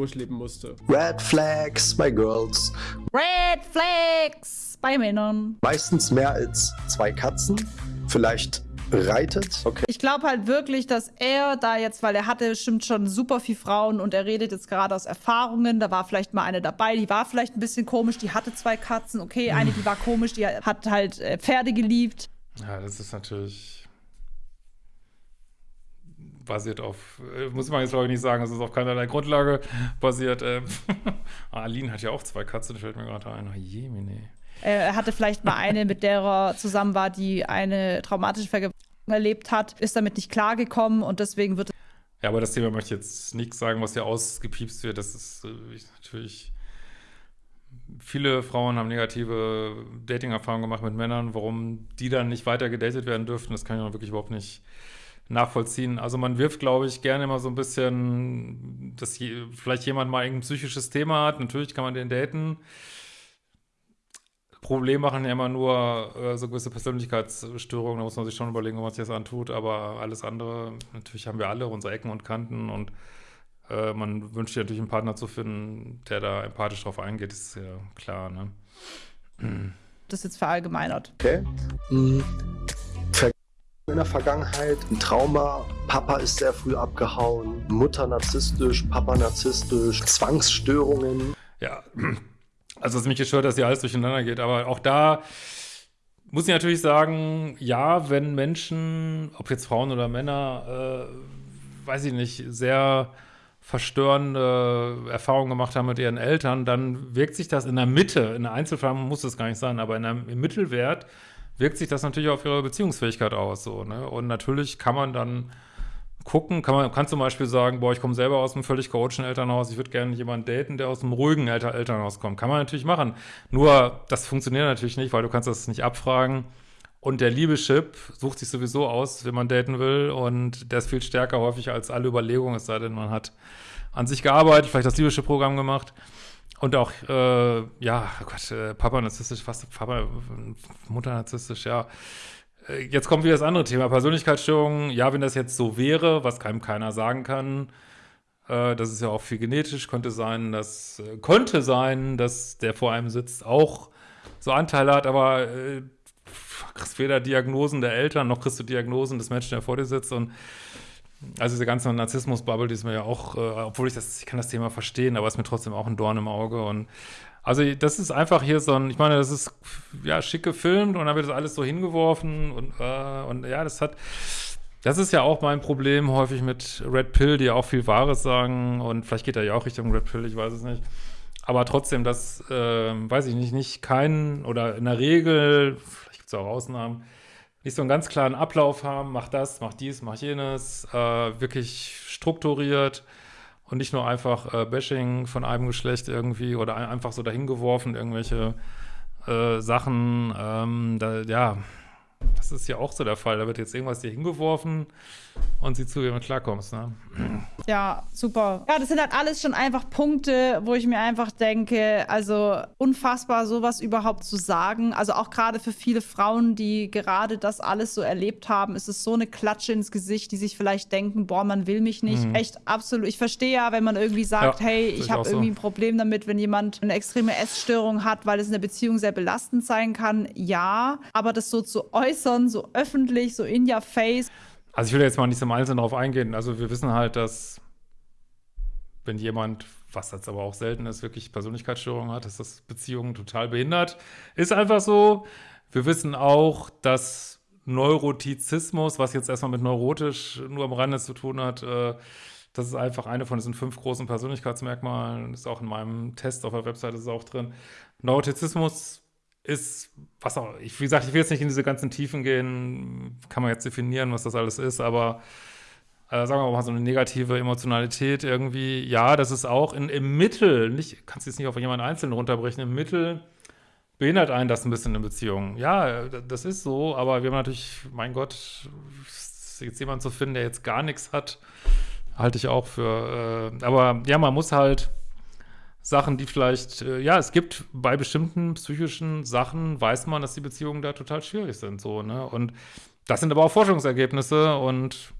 durchleben musste. Red Flags bei Girls. Red Flags bei Männern. Meistens mehr als zwei Katzen. Vielleicht reitet. Okay. Ich glaube halt wirklich, dass er da jetzt, weil er hatte bestimmt schon super viel Frauen und er redet jetzt gerade aus Erfahrungen. Da war vielleicht mal eine dabei, die war vielleicht ein bisschen komisch, die hatte zwei Katzen. Okay, eine, die war komisch, die hat halt äh, Pferde geliebt. Ja, das ist natürlich basiert auf, äh, muss man jetzt glaube ich nicht sagen, es ist auf keinerlei Grundlage basiert. Ähm, Aline hat ja auch zwei Katzen, fällt mir gerade ein. Oh, Jemine. Er hatte vielleicht mal eine, mit der er zusammen war, die eine traumatische Vergewaltigung erlebt hat, ist damit nicht klargekommen und deswegen wird Ja, aber das Thema möchte ich jetzt nichts sagen, was hier ausgepiepst wird. Das ist äh, natürlich. Viele Frauen haben negative Dating-Erfahrungen gemacht mit Männern. Warum die dann nicht weiter gedatet werden dürften, das kann ich auch wirklich überhaupt nicht nachvollziehen. Also man wirft, glaube ich, gerne immer so ein bisschen, dass je, vielleicht jemand mal ein psychisches Thema hat. Natürlich kann man den daten. Problem machen ja immer nur äh, so gewisse Persönlichkeitsstörungen. Da muss man sich schon überlegen, ob man sich das antut. Aber alles andere, natürlich haben wir alle unsere Ecken und Kanten und äh, man wünscht sich natürlich einen Partner zu finden, der da empathisch drauf eingeht, ist ja klar. Ne? Das ist jetzt verallgemeinert. Okay. Mhm in der Vergangenheit. Ein Trauma, Papa ist sehr früh abgehauen, Mutter narzisstisch, Papa narzisstisch, Zwangsstörungen. Ja, also es ist mich gestört, dass hier alles durcheinander geht, aber auch da muss ich natürlich sagen, ja, wenn Menschen, ob jetzt Frauen oder Männer, äh, weiß ich nicht, sehr verstörende Erfahrungen gemacht haben mit ihren Eltern, dann wirkt sich das in der Mitte, in der Einzelfall muss es gar nicht sein, aber in einem, im Mittelwert wirkt sich das natürlich auf ihre Beziehungsfähigkeit aus. So, ne? Und natürlich kann man dann gucken, kann man kann zum Beispiel sagen, boah, ich komme selber aus einem völlig chaotischen Elternhaus, ich würde gerne jemanden daten, der aus einem ruhigen Elter Elternhaus kommt. Kann man natürlich machen. Nur, das funktioniert natürlich nicht, weil du kannst das nicht abfragen. Und der Liebeschip sucht sich sowieso aus, wenn man daten will. Und der ist viel stärker häufig als alle Überlegungen, es sei denn, man hat an sich gearbeitet, vielleicht das Liebeschip-Programm gemacht. Und auch, äh, ja, oh Gott, äh, Papa narzisstisch, fast Papa, Mutter narzisstisch, ja. Äh, jetzt kommt wieder das andere Thema, Persönlichkeitsstörungen. Ja, wenn das jetzt so wäre, was keinem keiner sagen kann, äh, das ist ja auch viel genetisch, könnte sein, dass, äh, könnte sein, dass der vor einem sitzt, auch so Anteile hat, aber äh, kriegst weder Diagnosen der Eltern, noch kriegst du Diagnosen des Menschen, der vor dir sitzt und Also diese ganze Narzissmus-Bubble, die ist mir ja auch, äh, obwohl ich das, ich kann das Thema verstehen, aber ist mir trotzdem auch ein Dorn im Auge. Und also das ist einfach hier so ein, ich meine, das ist ja schick gefilmt und dann wird das alles so hingeworfen und, äh, und ja, das hat, das ist ja auch mein Problem häufig mit Red Pill, die ja auch viel Wahres sagen und vielleicht geht er ja auch Richtung Red Pill, ich weiß es nicht. Aber trotzdem, dass, äh, weiß ich nicht, nicht kein oder in der Regel, vielleicht gibt es auch Ausnahmen, nicht so einen ganz klaren Ablauf haben, mach das, mach dies, mach jenes, äh, wirklich strukturiert und nicht nur einfach äh, Bashing von einem Geschlecht irgendwie oder ein, einfach so dahingeworfen, irgendwelche äh, Sachen, ähm, da, ja, das ist ja auch so der Fall. Da wird jetzt irgendwas dir hingeworfen und sieh zu, wie du klarkommst. Ne? Ja, super. Ja, das sind halt alles schon einfach Punkte, wo ich mir einfach denke, also unfassbar, sowas überhaupt zu sagen. Also auch gerade für viele Frauen, die gerade das alles so erlebt haben, ist es so eine Klatsche ins Gesicht, die sich vielleicht denken, boah, man will mich nicht. Mhm. Echt absolut. Ich verstehe ja, wenn man irgendwie sagt, ja, hey, ich habe irgendwie so. ein Problem damit, wenn jemand eine extreme Essstörung hat, weil es in der Beziehung sehr belastend sein kann. Ja, aber das so zu äußern, so öffentlich, so in your face, also ich will jetzt mal nicht im Einzelnen darauf eingehen. Also wir wissen halt, dass wenn jemand, was jetzt aber auch selten ist, wirklich Persönlichkeitsstörungen hat, ist das Beziehungen total behindert. Ist einfach so. Wir wissen auch, dass Neurotizismus, was jetzt erstmal mit neurotisch nur am Rande zu tun hat, äh, das ist einfach eine von diesen fünf großen Persönlichkeitsmerkmalen. Ist auch in meinem Test auf der Webseite ist auch drin. Neurotizismus ist, was auch, ich, wie gesagt, ich will jetzt nicht in diese ganzen Tiefen gehen, kann man jetzt definieren, was das alles ist, aber äh, sagen wir mal so eine negative Emotionalität irgendwie, ja, das ist auch in, im Mittel, nicht, kannst du jetzt nicht auf jemanden einzeln runterbrechen, im Mittel behindert einen das ein bisschen in Beziehungen. Ja, das ist so, aber wir haben natürlich, mein Gott, jetzt jemanden zu finden, der jetzt gar nichts hat, halte ich auch für, äh, aber ja, man muss halt Sachen, die vielleicht, äh, ja, es gibt bei bestimmten psychischen Sachen, weiß man, dass die Beziehungen da total schwierig sind, so, ne? Und das sind aber auch Forschungsergebnisse und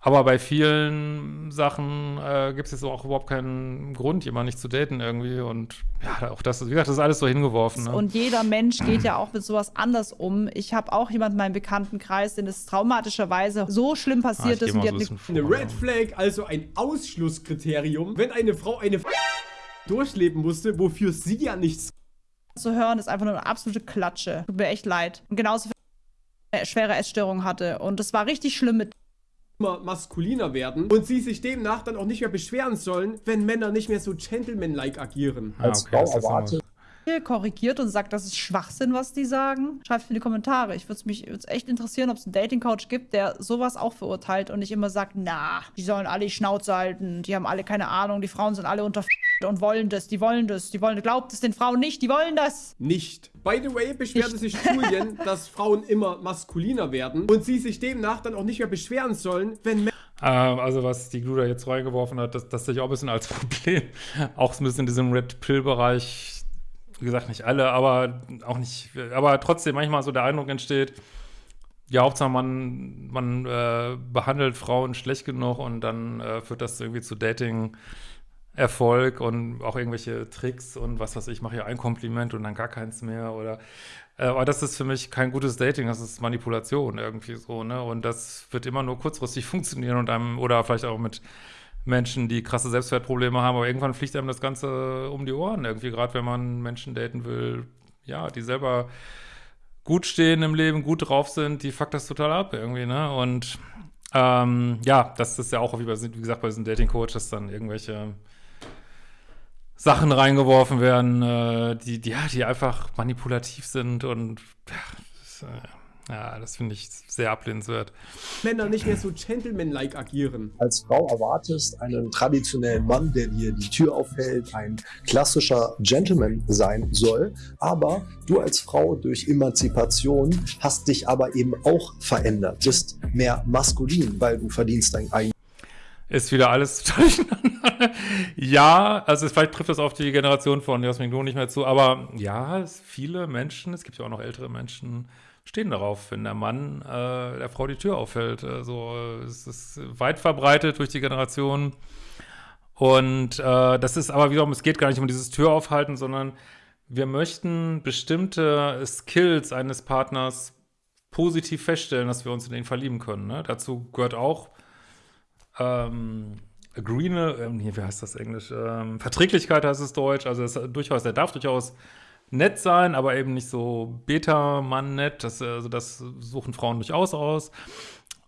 aber bei vielen Sachen äh, gibt es jetzt auch überhaupt keinen Grund, jemanden nicht zu daten irgendwie. Und ja, auch das, wie gesagt, das ist alles so hingeworfen. Ne? Und jeder Mensch geht ja auch mit sowas anders um. Ich habe auch jemanden in meinem Bekanntenkreis, den es traumatischerweise so schlimm passiert ah, ist. Und die hat eine Red Flag, also ein Ausschlusskriterium. Wenn eine Frau eine durchleben musste, wofür sie ja nichts zu hören, ist einfach nur eine absolute Klatsche. Tut mir echt leid. Und genauso eine schwere Essstörung hatte. Und das war richtig schlimm mit immer maskuliner werden und sie sich demnach dann auch nicht mehr beschweren sollen, wenn Männer nicht mehr so gentleman-like agieren. Ah, Als okay, Frau erwartet korrigiert und sagt, das ist Schwachsinn, was die sagen, schreibt in die Kommentare. Ich würde mich würd's echt interessieren, ob es einen Dating-Coach gibt, der sowas auch verurteilt und nicht immer sagt, na, die sollen alle die Schnauze halten, die haben alle keine Ahnung, die Frauen sind alle unter und wollen das, die wollen das, die wollen, glaubt es den Frauen nicht, die wollen das. Nicht. By the way, beschwerte sich Julian, dass Frauen immer maskuliner werden und sie sich demnach dann auch nicht mehr beschweren sollen, wenn Männer ähm, also was die Gluda jetzt reingeworfen hat, das, das sehe ich auch ein bisschen als Problem. Auch ein bisschen in diesem Red Pill-Bereich wie gesagt, nicht alle, aber auch nicht, aber trotzdem manchmal so der Eindruck entsteht, ja, Hauptsache man, man äh, behandelt Frauen schlecht genug und dann äh, führt das irgendwie zu Dating. Erfolg und auch irgendwelche Tricks und was weiß ich, mache ja ein Kompliment und dann gar keins mehr oder äh, aber das ist für mich kein gutes Dating, das ist Manipulation irgendwie so, ne? Und das wird immer nur kurzfristig funktionieren und einem, oder vielleicht auch mit Menschen, die krasse Selbstwertprobleme haben, aber irgendwann fliegt einem das Ganze um die Ohren irgendwie, gerade wenn man Menschen daten will, ja, die selber gut stehen im Leben, gut drauf sind, die fuckt das total ab irgendwie, ne? Und ähm, ja, das ist ja auch, wie, bei, wie gesagt, bei diesen Dating-Coaches dann irgendwelche Sachen reingeworfen werden, äh, die, die, ja, die einfach manipulativ sind und ja, das, äh, ja, das finde ich sehr ablehnenswert. Männer nicht mehr so gentleman-like agieren. Als Frau erwartest einen traditionellen Mann, der dir die Tür aufhält, ein klassischer Gentleman sein soll. Aber du als Frau durch Emanzipation hast dich aber eben auch verändert. Du bist mehr maskulin, weil du verdienst dein eigenes ist wieder alles durcheinander. ja, also vielleicht trifft das auf die Generation von Jasmin Lohn nicht mehr zu, aber ja, viele Menschen, es gibt ja auch noch ältere Menschen, stehen darauf, wenn der Mann äh, der Frau die Tür auffällt. Also es ist weit verbreitet durch die Generation. Und äh, das ist aber wiederum, es geht gar nicht um dieses Türaufhalten, sondern wir möchten bestimmte Skills eines Partners positiv feststellen, dass wir uns in ihn verlieben können. Ne? Dazu gehört auch ähm, grüne, ähm, wie heißt das Englisch? Ähm, Verträglichkeit heißt es Deutsch. Also es durchaus, er darf durchaus nett sein, aber eben nicht so Beta-Mann nett. Das, also das suchen Frauen durchaus aus.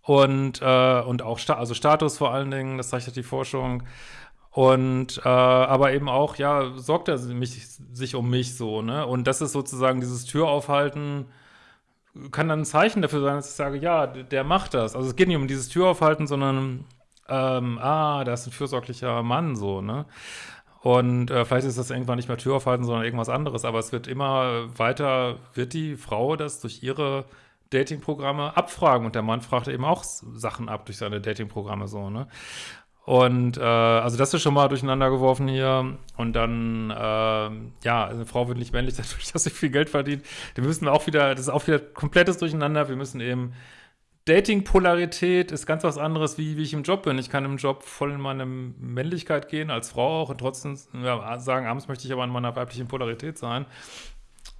Und, äh, und auch Sta also Status vor allen Dingen, das zeigt die Forschung. Und äh, aber eben auch, ja, sorgt er mich, sich um mich so, ne? Und das ist sozusagen dieses Türaufhalten, kann dann ein Zeichen dafür sein, dass ich sage, ja, der macht das. Also es geht nicht um dieses Türaufhalten, sondern ähm, ah, da ist ein fürsorglicher Mann so, ne? Und äh, vielleicht ist das irgendwann nicht mehr Türaufhalten, sondern irgendwas anderes, aber es wird immer weiter, wird die Frau das durch ihre Datingprogramme abfragen und der Mann fragt eben auch Sachen ab durch seine Datingprogramme so, ne? Und äh, also das ist schon mal durcheinander geworfen hier. Und dann, äh, ja, eine Frau wird nicht männlich dadurch, dass sie viel Geld verdient. Wir müssen auch wieder, das ist auch wieder komplettes Durcheinander. Wir müssen eben Dating-Polarität ist ganz was anderes, wie, wie ich im Job bin. Ich kann im Job voll in meine Männlichkeit gehen, als Frau auch, und trotzdem ja, sagen, abends möchte ich aber in meiner weiblichen Polarität sein.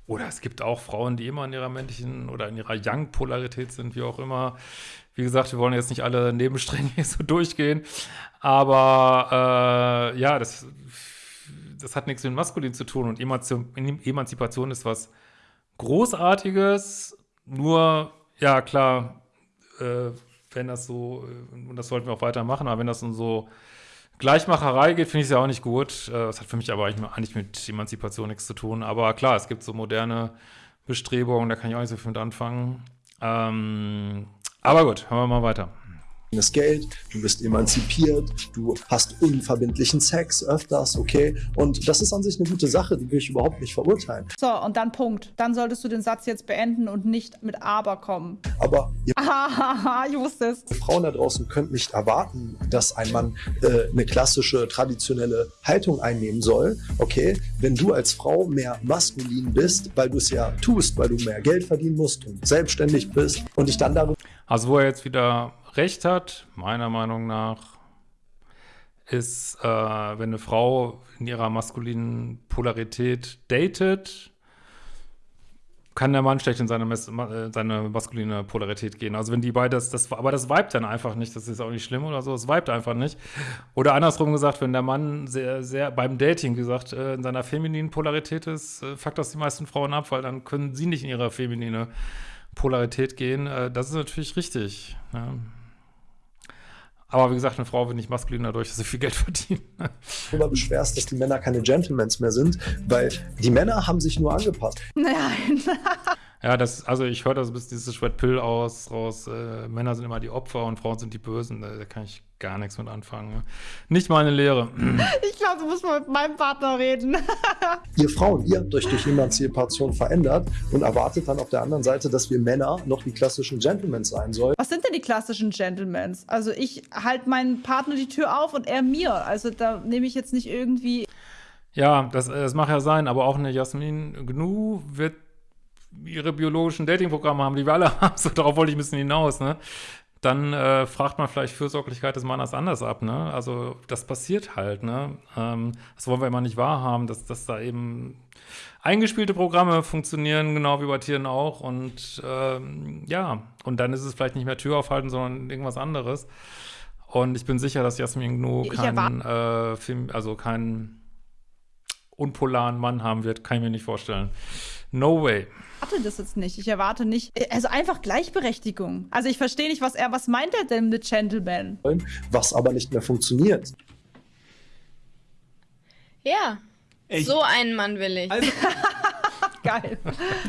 Oder es gibt auch Frauen, die immer in ihrer männlichen oder in ihrer Young-Polarität sind, wie auch immer. Wie gesagt, wir wollen jetzt nicht alle Nebenstränge hier so durchgehen. Aber äh, ja, das, das hat nichts mit Maskulin zu tun. Und Emanzipation ist was Großartiges. Nur, ja, klar, äh, wenn das so, äh, und das sollten wir auch weitermachen, aber wenn das in so Gleichmacherei geht, finde ich es ja auch nicht gut. Äh, das hat für mich aber eigentlich mit Emanzipation nichts zu tun. Aber klar, es gibt so moderne Bestrebungen, da kann ich auch nicht so viel mit anfangen. Ähm, aber gut, hören wir mal weiter das Geld, du bist emanzipiert, du hast unverbindlichen Sex öfters, okay? Und das ist an sich eine gute Sache, die will ich überhaupt nicht verurteilen. So, und dann Punkt. Dann solltest du den Satz jetzt beenden und nicht mit Aber kommen. Aber ihr Ahaha, ich wusste es. Frauen da draußen könnt nicht erwarten, dass ein Mann äh, eine klassische, traditionelle Haltung einnehmen soll, okay? Wenn du als Frau mehr maskulin bist, weil du es ja tust, weil du mehr Geld verdienen musst und selbstständig bist und dich dann darüber... Also wo er jetzt wieder recht hat, meiner Meinung nach, ist, äh, wenn eine Frau in ihrer maskulinen Polarität datet, kann der Mann schlecht in seine, äh, seine maskuline Polarität gehen. Also wenn die beide, das, das, aber das vibet dann einfach nicht, das ist auch nicht schlimm oder so, es vibet einfach nicht. Oder andersrum gesagt, wenn der Mann sehr, sehr beim Dating gesagt äh, in seiner femininen Polarität ist, äh, fuckt das die meisten Frauen ab, weil dann können sie nicht in ihre feminine Polarität gehen. Das ist natürlich richtig. Ja. Aber wie gesagt, eine Frau wird nicht maskulin dadurch, dass sie viel Geld verdienen. Darüber beschwerst, dass die Männer keine Gentlemans mehr sind, weil die Männer haben sich nur angepasst. Nein. ja, das, also ich höre das bis dieses Red Pill aus, raus. Äh, Männer sind immer die Opfer und Frauen sind die Bösen. Da, da kann ich gar nichts mit anfangen. Ne? Nicht meine Lehre. Ich glaube, du musst mal mit meinem Partner reden. ihr Frauen, ihr habt euch durch Emanzipation verändert und erwartet dann auf der anderen Seite, dass wir Männer noch die klassischen Gentlemen sein sollen. Was sind denn die klassischen Gentlemen? Also ich halte meinem Partner die Tür auf und er mir. Also da nehme ich jetzt nicht irgendwie... Ja, das, das mag ja sein, aber auch eine Jasmin Gnu wird ihre biologischen Datingprogramme haben, die wir alle haben. So, darauf wollte ich ein bisschen hinaus, ne? dann äh, fragt man vielleicht Fürsorglichkeit des Mannes anders ab, ne? Also das passiert halt, ne? Ähm, das wollen wir immer nicht wahrhaben, dass, dass da eben eingespielte Programme funktionieren, genau wie bei Tieren auch. Und ähm, ja, und dann ist es vielleicht nicht mehr Tür aufhalten, sondern irgendwas anderes. Und ich bin sicher, dass Jasmin Gnu keinen äh, Film, also keinen unpolaren Mann haben wird, kann ich mir nicht vorstellen. No way. Ich erwarte das jetzt nicht. Ich erwarte nicht, also einfach Gleichberechtigung. Also ich verstehe nicht, was er, was meint er denn mit Gentleman? Was aber nicht mehr funktioniert. Ja, Echt? so einen Mann will ich. Also, Geil.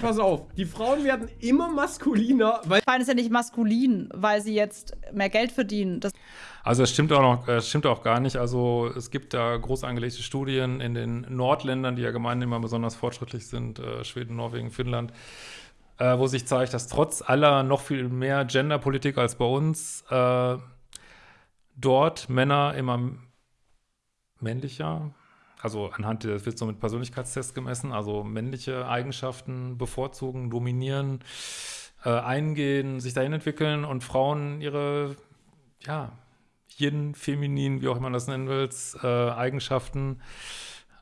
Pass auf, die Frauen werden immer maskuliner, weil. Frauen ist ja nicht maskulin, weil sie jetzt mehr Geld verdienen. Das also es stimmt auch noch, äh, stimmt auch gar nicht. Also es gibt da groß angelegte Studien in den Nordländern, die ja gemeinhin immer besonders fortschrittlich sind, äh, Schweden, Norwegen, Finnland, äh, wo sich zeigt, dass trotz aller noch viel mehr Genderpolitik als bei uns äh, dort Männer immer männlicher, also anhand, das wird so mit Persönlichkeitstests gemessen, also männliche Eigenschaften bevorzugen, dominieren, äh, eingehen, sich dahin entwickeln und Frauen ihre, ja, Yin, Feminin, wie auch immer man das nennen willst, äh, Eigenschaften.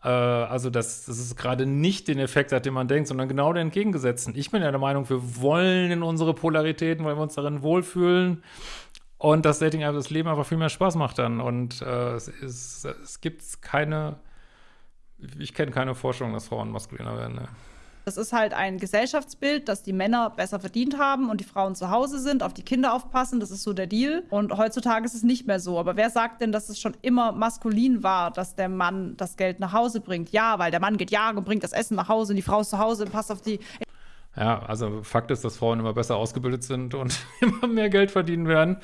Äh, also, dass, dass es gerade nicht den Effekt hat, den man denkt, sondern genau den entgegengesetzten. Ich bin ja der Meinung, wir wollen in unsere Polaritäten, weil wir uns darin wohlfühlen. Und das Dating das Leben einfach viel mehr Spaß macht dann. Und äh, es, ist, es gibt keine, ich kenne keine Forschung, dass Frauen maskuliner werden. Ne? Das ist halt ein Gesellschaftsbild, dass die Männer besser verdient haben und die Frauen zu Hause sind, auf die Kinder aufpassen. Das ist so der Deal. Und heutzutage ist es nicht mehr so. Aber wer sagt denn, dass es schon immer maskulin war, dass der Mann das Geld nach Hause bringt? Ja, weil der Mann geht jagen und bringt das Essen nach Hause und die Frau ist zu Hause und passt auf die. Ja, also Fakt ist, dass Frauen immer besser ausgebildet sind und immer mehr Geld verdienen werden.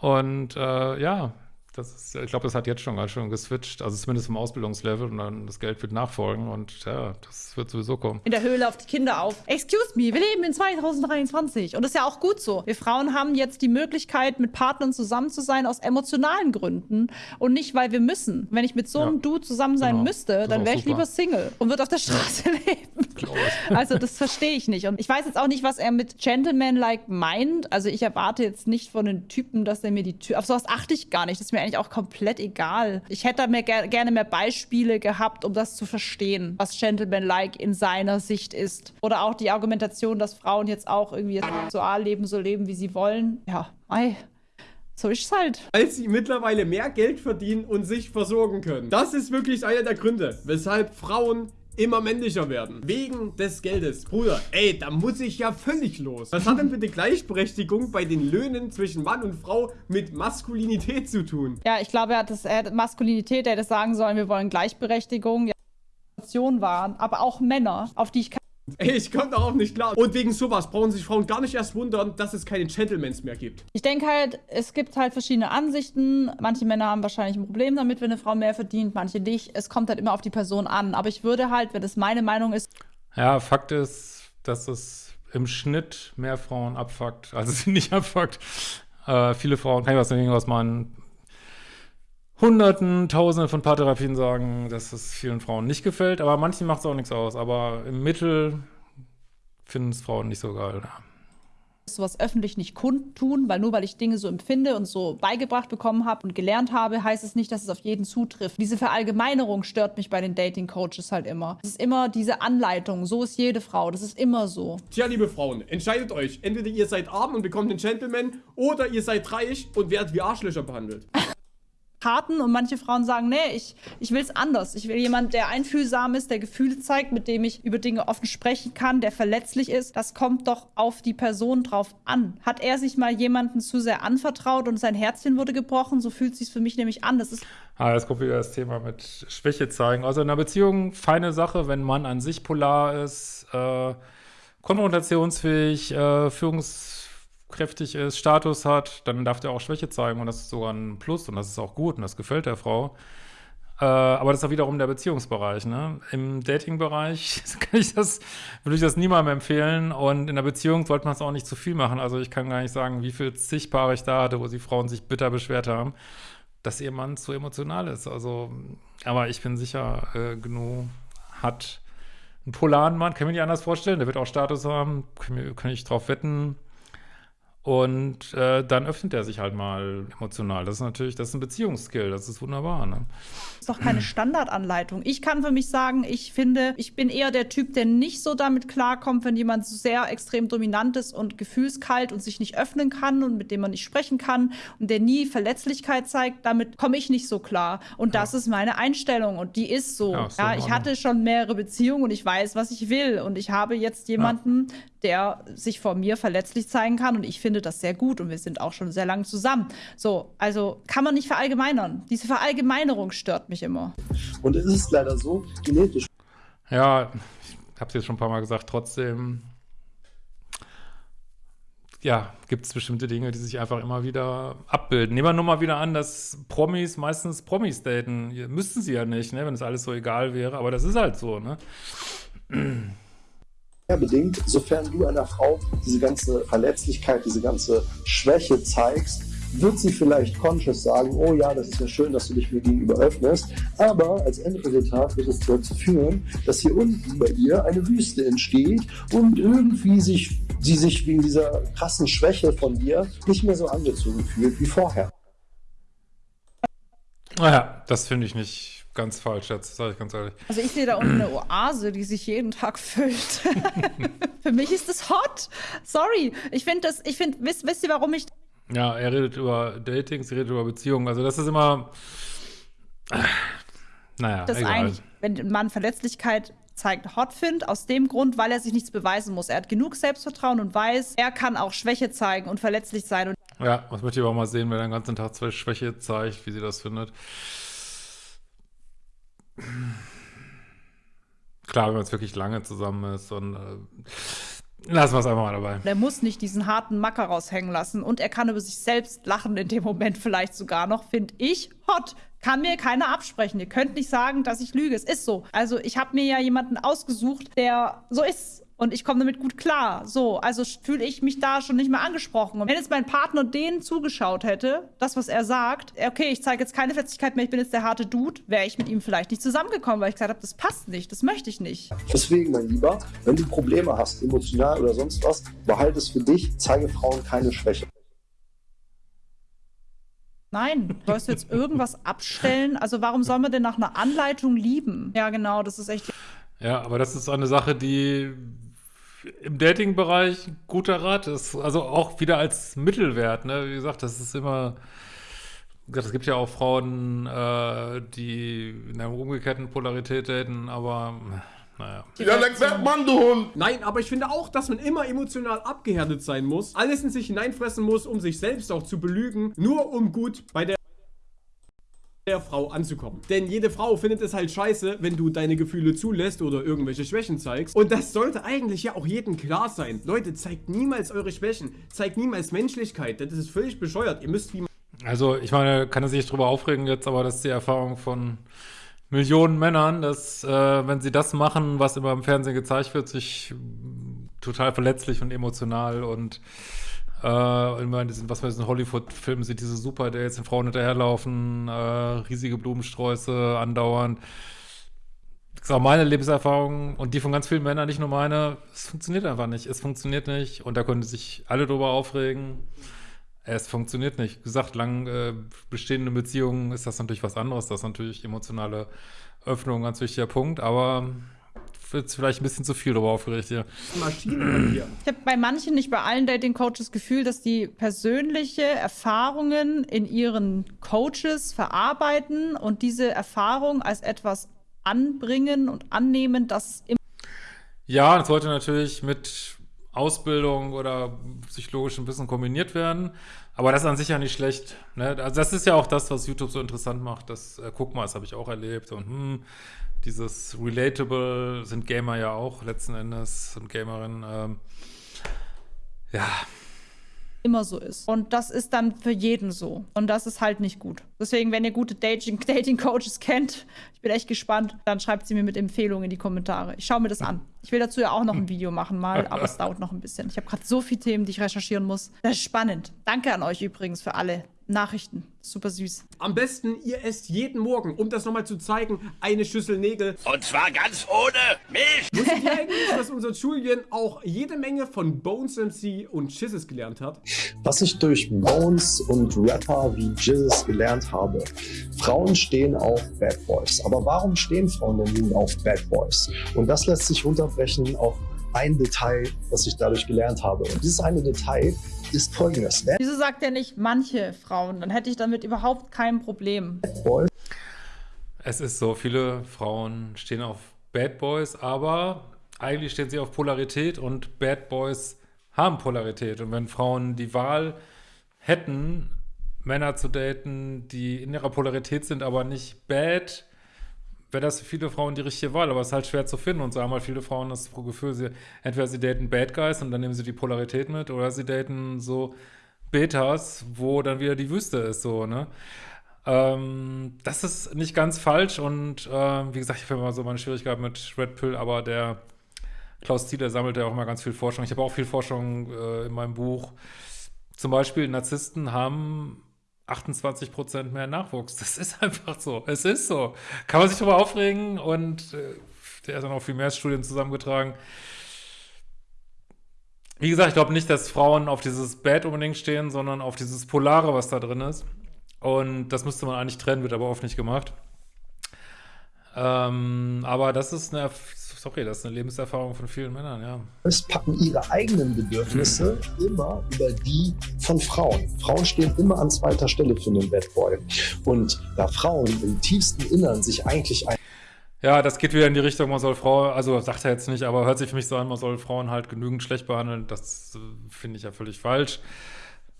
Und äh, ja, das ist, ich glaube, das hat jetzt schon ganz schön geswitcht, also zumindest im Ausbildungslevel und dann das Geld wird nachfolgen und ja, das wird sowieso kommen. In der Höhle auf die Kinder auf. Excuse me, wir leben in 2023 und das ist ja auch gut so. Wir Frauen haben jetzt die Möglichkeit, mit Partnern zusammen zu sein aus emotionalen Gründen und nicht, weil wir müssen. Wenn ich mit so einem ja, Dude zusammen sein genau. müsste, dann wäre ich lieber Single und würde auf der Straße leben. Also das verstehe ich nicht und ich weiß jetzt auch nicht, was er mit Gentleman-like meint. Also ich erwarte jetzt nicht von den Typen, dass er mir die Tür, auf sowas achte ich gar nicht. Das ist eigentlich auch komplett egal. Ich hätte mir ger gerne mehr Beispiele gehabt, um das zu verstehen, was Gentleman-like in seiner Sicht ist. Oder auch die Argumentation, dass Frauen jetzt auch irgendwie sexual leben, so leben, wie sie wollen. Ja, ei. So ist es halt. Als sie mittlerweile mehr Geld verdienen und sich versorgen können. Das ist wirklich einer der Gründe, weshalb Frauen immer männlicher werden. Wegen des Geldes. Bruder, ey, da muss ich ja völlig los. Was hat denn bitte Gleichberechtigung bei den Löhnen zwischen Mann und Frau mit Maskulinität zu tun? Ja, ich glaube, er hat, das, er Maskulinität, er hätte sagen sollen, wir wollen Gleichberechtigung. Ja, waren, aber auch Männer, auf die ich Ey, ich komme darauf nicht klar. Und wegen sowas brauchen sich Frauen gar nicht erst wundern, dass es keine Gentlemans mehr gibt. Ich denke halt, es gibt halt verschiedene Ansichten. Manche Männer haben wahrscheinlich ein Problem damit, wenn eine Frau mehr verdient, manche nicht. Es kommt halt immer auf die Person an. Aber ich würde halt, wenn das meine Meinung ist. Ja, Fakt ist, dass es im Schnitt mehr Frauen abfuckt, als sie nicht abfuckt. Äh, viele Frauen, kann ich was dagegen was man Hunderten, Tausenden von Paartherapien sagen, dass es vielen Frauen nicht gefällt, aber manchen macht es auch nichts aus. Aber im Mittel finden es Frauen nicht so geil. sowas öffentlich nicht kundtun, weil nur weil ich Dinge so empfinde und so beigebracht bekommen habe und gelernt habe, heißt es nicht, dass es auf jeden zutrifft. Diese Verallgemeinerung stört mich bei den Dating Coaches halt immer. Es ist immer diese Anleitung, so ist jede Frau, das ist immer so. Tja, liebe Frauen, entscheidet euch. Entweder ihr seid arm und bekommt den Gentleman oder ihr seid reich und werdet wie Arschlöcher behandelt. Karten und manche Frauen sagen, nee, ich, ich will es anders. Ich will jemand, der einfühlsam ist, der Gefühle zeigt, mit dem ich über Dinge offen sprechen kann, der verletzlich ist. Das kommt doch auf die Person drauf an. Hat er sich mal jemanden zu sehr anvertraut und sein Herzchen wurde gebrochen, so fühlt es sich für mich nämlich an. Das ist ah, jetzt kommt wieder das Thema mit Schwäche zeigen. Also in einer Beziehung feine Sache, wenn man an sich polar ist, äh, konfrontationsfähig, äh, Führungs kräftig ist, Status hat, dann darf der auch Schwäche zeigen und das ist sogar ein Plus und das ist auch gut und das gefällt der Frau. Äh, aber das ist auch wiederum der Beziehungsbereich. Ne? Im Datingbereich würde ich das niemandem empfehlen und in der Beziehung sollte man es auch nicht zu viel machen. Also ich kann gar nicht sagen, wie viel zig Paare ich da hatte, wo die Frauen sich bitter beschwert haben, dass ihr Mann zu emotional ist. Also, aber ich bin sicher, äh, genug hat einen polaren Mann, kann ich mir nicht anders vorstellen, der wird auch Status haben, kann, kann ich drauf wetten, und äh, dann öffnet er sich halt mal emotional. Das ist natürlich, das ist ein Beziehungsskill, das ist wunderbar. Ne? Das ist doch keine Standardanleitung. Ich kann für mich sagen, ich finde, ich bin eher der Typ, der nicht so damit klarkommt, wenn jemand so sehr extrem dominant ist und gefühlskalt und sich nicht öffnen kann und mit dem man nicht sprechen kann und der nie Verletzlichkeit zeigt. Damit komme ich nicht so klar. Und das ja. ist meine Einstellung und die ist so. Ja, ja ich hatte schon mehrere Beziehungen und ich weiß, was ich will. Und ich habe jetzt jemanden. Der sich vor mir verletzlich zeigen kann und ich finde, das sehr gut und wir sind auch schon sehr lange zusammen. So, also kann man nicht verallgemeinern. Diese Verallgemeinerung stört mich immer. Und es ist leider so, genetisch. Ja, ich habe es jetzt schon ein paar Mal gesagt, trotzdem ja, gibt es bestimmte Dinge, die sich einfach immer wieder abbilden. Nehmen wir nur mal wieder an, dass Promis meistens Promis daten. Müssten sie ja nicht, ne, wenn es alles so egal wäre, aber das ist halt so, ne? Bedingt, sofern du einer Frau diese ganze Verletzlichkeit, diese ganze Schwäche zeigst, wird sie vielleicht conscious sagen, oh ja, das ist ja schön, dass du dich mir gegenüber öffnest, aber als Endresultat wird es dazu führen, dass hier unten bei ihr eine Wüste entsteht und irgendwie sich, sie sich wegen dieser krassen Schwäche von dir nicht mehr so angezogen fühlt wie vorher. Naja, das finde ich nicht ganz falsch jetzt, sage ich ganz ehrlich. Also ich sehe da unten eine Oase, die sich jeden Tag füllt. Für mich ist das hot. Sorry. Ich finde das, ich finde, wisst, wisst ihr, warum ich Ja, er redet über Dating, sie redet über Beziehungen. Also das ist immer, naja, das egal. eigentlich, wenn ein Mann Verletzlichkeit zeigt, hot findet, aus dem Grund, weil er sich nichts beweisen muss. Er hat genug Selbstvertrauen und weiß, er kann auch Schwäche zeigen und verletzlich sein. Und ja, das möchte ich aber mal sehen, wenn er den ganzen Tag zwei Schwäche zeigt, wie sie das findet. Klar, wenn man jetzt wirklich lange zusammen ist und äh, lassen wir es einfach mal dabei. er muss nicht diesen harten Macker raushängen lassen und er kann über sich selbst lachen in dem Moment vielleicht sogar noch, finde ich hot. Kann mir keiner absprechen. Ihr könnt nicht sagen, dass ich lüge. Es ist so. Also ich habe mir ja jemanden ausgesucht, der so ist. Und ich komme damit gut klar. So, also fühle ich mich da schon nicht mehr angesprochen. Und wenn jetzt mein Partner denen zugeschaut hätte, das, was er sagt, okay, ich zeige jetzt keine Fetzigkeit mehr, ich bin jetzt der harte Dude, wäre ich mit ihm vielleicht nicht zusammengekommen, weil ich gesagt habe, das passt nicht, das möchte ich nicht. Deswegen, mein Lieber, wenn du Probleme hast, emotional oder sonst was, behalte es für dich, zeige Frauen keine Schwäche. Nein, sollst du jetzt irgendwas abstellen? Also warum soll man denn nach einer Anleitung lieben? Ja, genau, das ist echt. Ja, aber das ist eine Sache, die im Dating-Bereich ein guter Rat ist. Also auch wieder als Mittelwert, ne? Wie gesagt, das ist immer. Es gibt ja auch Frauen, äh, die in einer umgekehrten Polarität daten, aber naja. Ja, dann Mann, du Hund! Nein, aber ich finde auch, dass man immer emotional abgehärtet sein muss, alles in sich hineinfressen muss, um sich selbst auch zu belügen, nur um gut bei der der Frau anzukommen. Denn jede Frau findet es halt scheiße, wenn du deine Gefühle zulässt oder irgendwelche Schwächen zeigst. Und das sollte eigentlich ja auch jedem klar sein. Leute, zeigt niemals eure Schwächen. Zeigt niemals Menschlichkeit. Das ist völlig bescheuert. Ihr müsst wie... Also, ich meine, kann er sich drüber aufregen jetzt, aber das ist die Erfahrung von Millionen Männern, dass, äh, wenn sie das machen, was immer im Fernsehen gezeigt wird, sich total verletzlich und emotional und äh, in diesen, was man in Hollywood-Filmen sieht, diese Super, jetzt den Frauen hinterherlaufen, äh, riesige Blumensträuße andauernd. Das ist auch meine Lebenserfahrung und die von ganz vielen Männern, nicht nur meine. Es funktioniert einfach nicht. Es funktioniert nicht und da können sich alle drüber aufregen. Es funktioniert nicht. Wie gesagt, lang äh, bestehende Beziehungen ist das natürlich was anderes. Das ist natürlich emotionale Öffnung ein ganz wichtiger Punkt, aber wird vielleicht ein bisschen zu viel darüber aufgeregt hier. Maschinen hier. Ich habe bei manchen, nicht bei allen Dating-Coaches, das Gefühl, dass die persönliche Erfahrungen in ihren Coaches verarbeiten und diese Erfahrung als etwas anbringen und annehmen, das im Ja, das sollte natürlich mit Ausbildung oder psychologischem Wissen kombiniert werden. Aber das ist an sich ja nicht schlecht. Ne? Also das ist ja auch das, was YouTube so interessant macht. Das, äh, guck mal, das habe ich auch erlebt. Und hm, dieses Relatable sind Gamer ja auch letzten Endes, sind Gamerinnen. Ähm, ja. Immer so ist. Und das ist dann für jeden so. Und das ist halt nicht gut. Deswegen, wenn ihr gute Dating-Coaches kennt, ich bin echt gespannt, dann schreibt sie mir mit Empfehlungen in die Kommentare. Ich schaue mir das an. Ich will dazu ja auch noch ein Video machen mal, aber es dauert noch ein bisschen. Ich habe gerade so viele Themen, die ich recherchieren muss. Das ist spannend. Danke an euch übrigens für alle Nachrichten. Super süß. Am besten, ihr esst jeden Morgen, um das nochmal zu zeigen, eine Schüssel Nägel. Und zwar ganz ohne Milch. Wusstet ihr eigentlich, dass unser Julian auch jede Menge von Bones MC und Jizzes gelernt hat? Was ich durch Bones und Rapper wie Jizzes gelernt habe. Frauen stehen auf Bad Boys. Aber warum stehen Frauen denn nun auf Bad Boys? Und das lässt sich runterbrechen auf ein Detail, das ich dadurch gelernt habe. Und dieses eine Detail ist folgendes. Wieso sagt er nicht manche Frauen? Dann hätte ich damit überhaupt kein Problem. Es ist so, viele Frauen stehen auf Bad Boys, aber eigentlich stehen sie auf Polarität und Bad Boys haben Polarität. Und wenn Frauen die Wahl hätten, Männer zu daten, die in ihrer Polarität sind, aber nicht bad, wäre das für viele Frauen die richtige Wahl, aber es ist halt schwer zu finden und so haben halt viele Frauen das Gefühl, sie, entweder sie daten Bad Guys und dann nehmen sie die Polarität mit oder sie daten so Betas, wo dann wieder die Wüste ist, so, ne? Ähm, das ist nicht ganz falsch und äh, wie gesagt, ich habe immer so meine Schwierigkeit mit Red Pill, aber der Klaus Zieler sammelt ja auch immer ganz viel Forschung. Ich habe auch viel Forschung äh, in meinem Buch. Zum Beispiel Narzissten haben 28 Prozent mehr Nachwuchs. Das ist einfach so. Es ist so. Kann man sich darüber aufregen und äh, der hat dann auch viel mehr Studien zusammengetragen. Wie gesagt, ich glaube nicht, dass Frauen auf dieses Bad unbedingt stehen, sondern auf dieses Polare, was da drin ist. Und das müsste man eigentlich trennen, wird aber oft nicht gemacht. Ähm, aber das ist eine sorry, das ist eine Lebenserfahrung von vielen Männern, ja. Es packen ihre eigenen Bedürfnisse immer über die von Frauen. Frauen stehen immer an zweiter Stelle für einen Bad Boy. Und da Frauen im tiefsten Innern sich eigentlich ein ja, das geht wieder in die Richtung, man soll Frauen, also sagt er jetzt nicht, aber hört sich für mich so an, man soll Frauen halt genügend schlecht behandeln. Das äh, finde ich ja völlig falsch.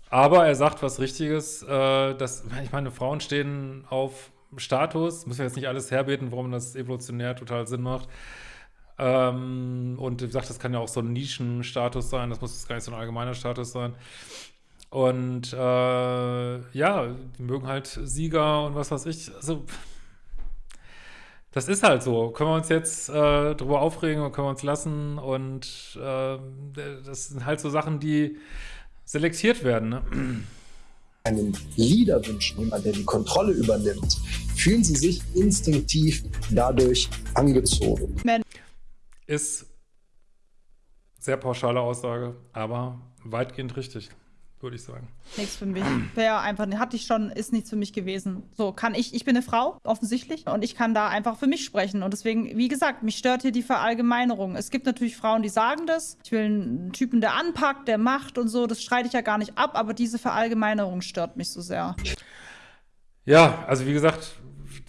Aber er sagt was Richtiges, äh, dass, ich meine, Frauen stehen auf Status, müssen wir jetzt nicht alles herbeten, warum das evolutionär total Sinn macht. Ähm, und wie gesagt, das kann ja auch so ein Nischenstatus sein, das muss gar nicht so ein allgemeiner Status sein. Und äh, ja, die mögen halt Sieger und was weiß ich. Also, das ist halt so. Können wir uns jetzt äh, drüber aufregen oder können wir uns lassen? Und äh, das sind halt so Sachen, die selektiert werden. Ne? einen Leader wünschen, jemand, der die Kontrolle übernimmt, fühlen sie sich instinktiv dadurch angezogen. Ist sehr pauschale Aussage, aber weitgehend richtig würde ich sagen. Nichts für mich. Wäre einfach, hatte ich schon, ist nichts für mich gewesen. So, kann ich, ich bin eine Frau, offensichtlich, und ich kann da einfach für mich sprechen. Und deswegen, wie gesagt, mich stört hier die Verallgemeinerung. Es gibt natürlich Frauen, die sagen das. Ich will einen Typen, der anpackt, der macht und so. Das streite ich ja gar nicht ab, aber diese Verallgemeinerung stört mich so sehr. Ja, also wie gesagt,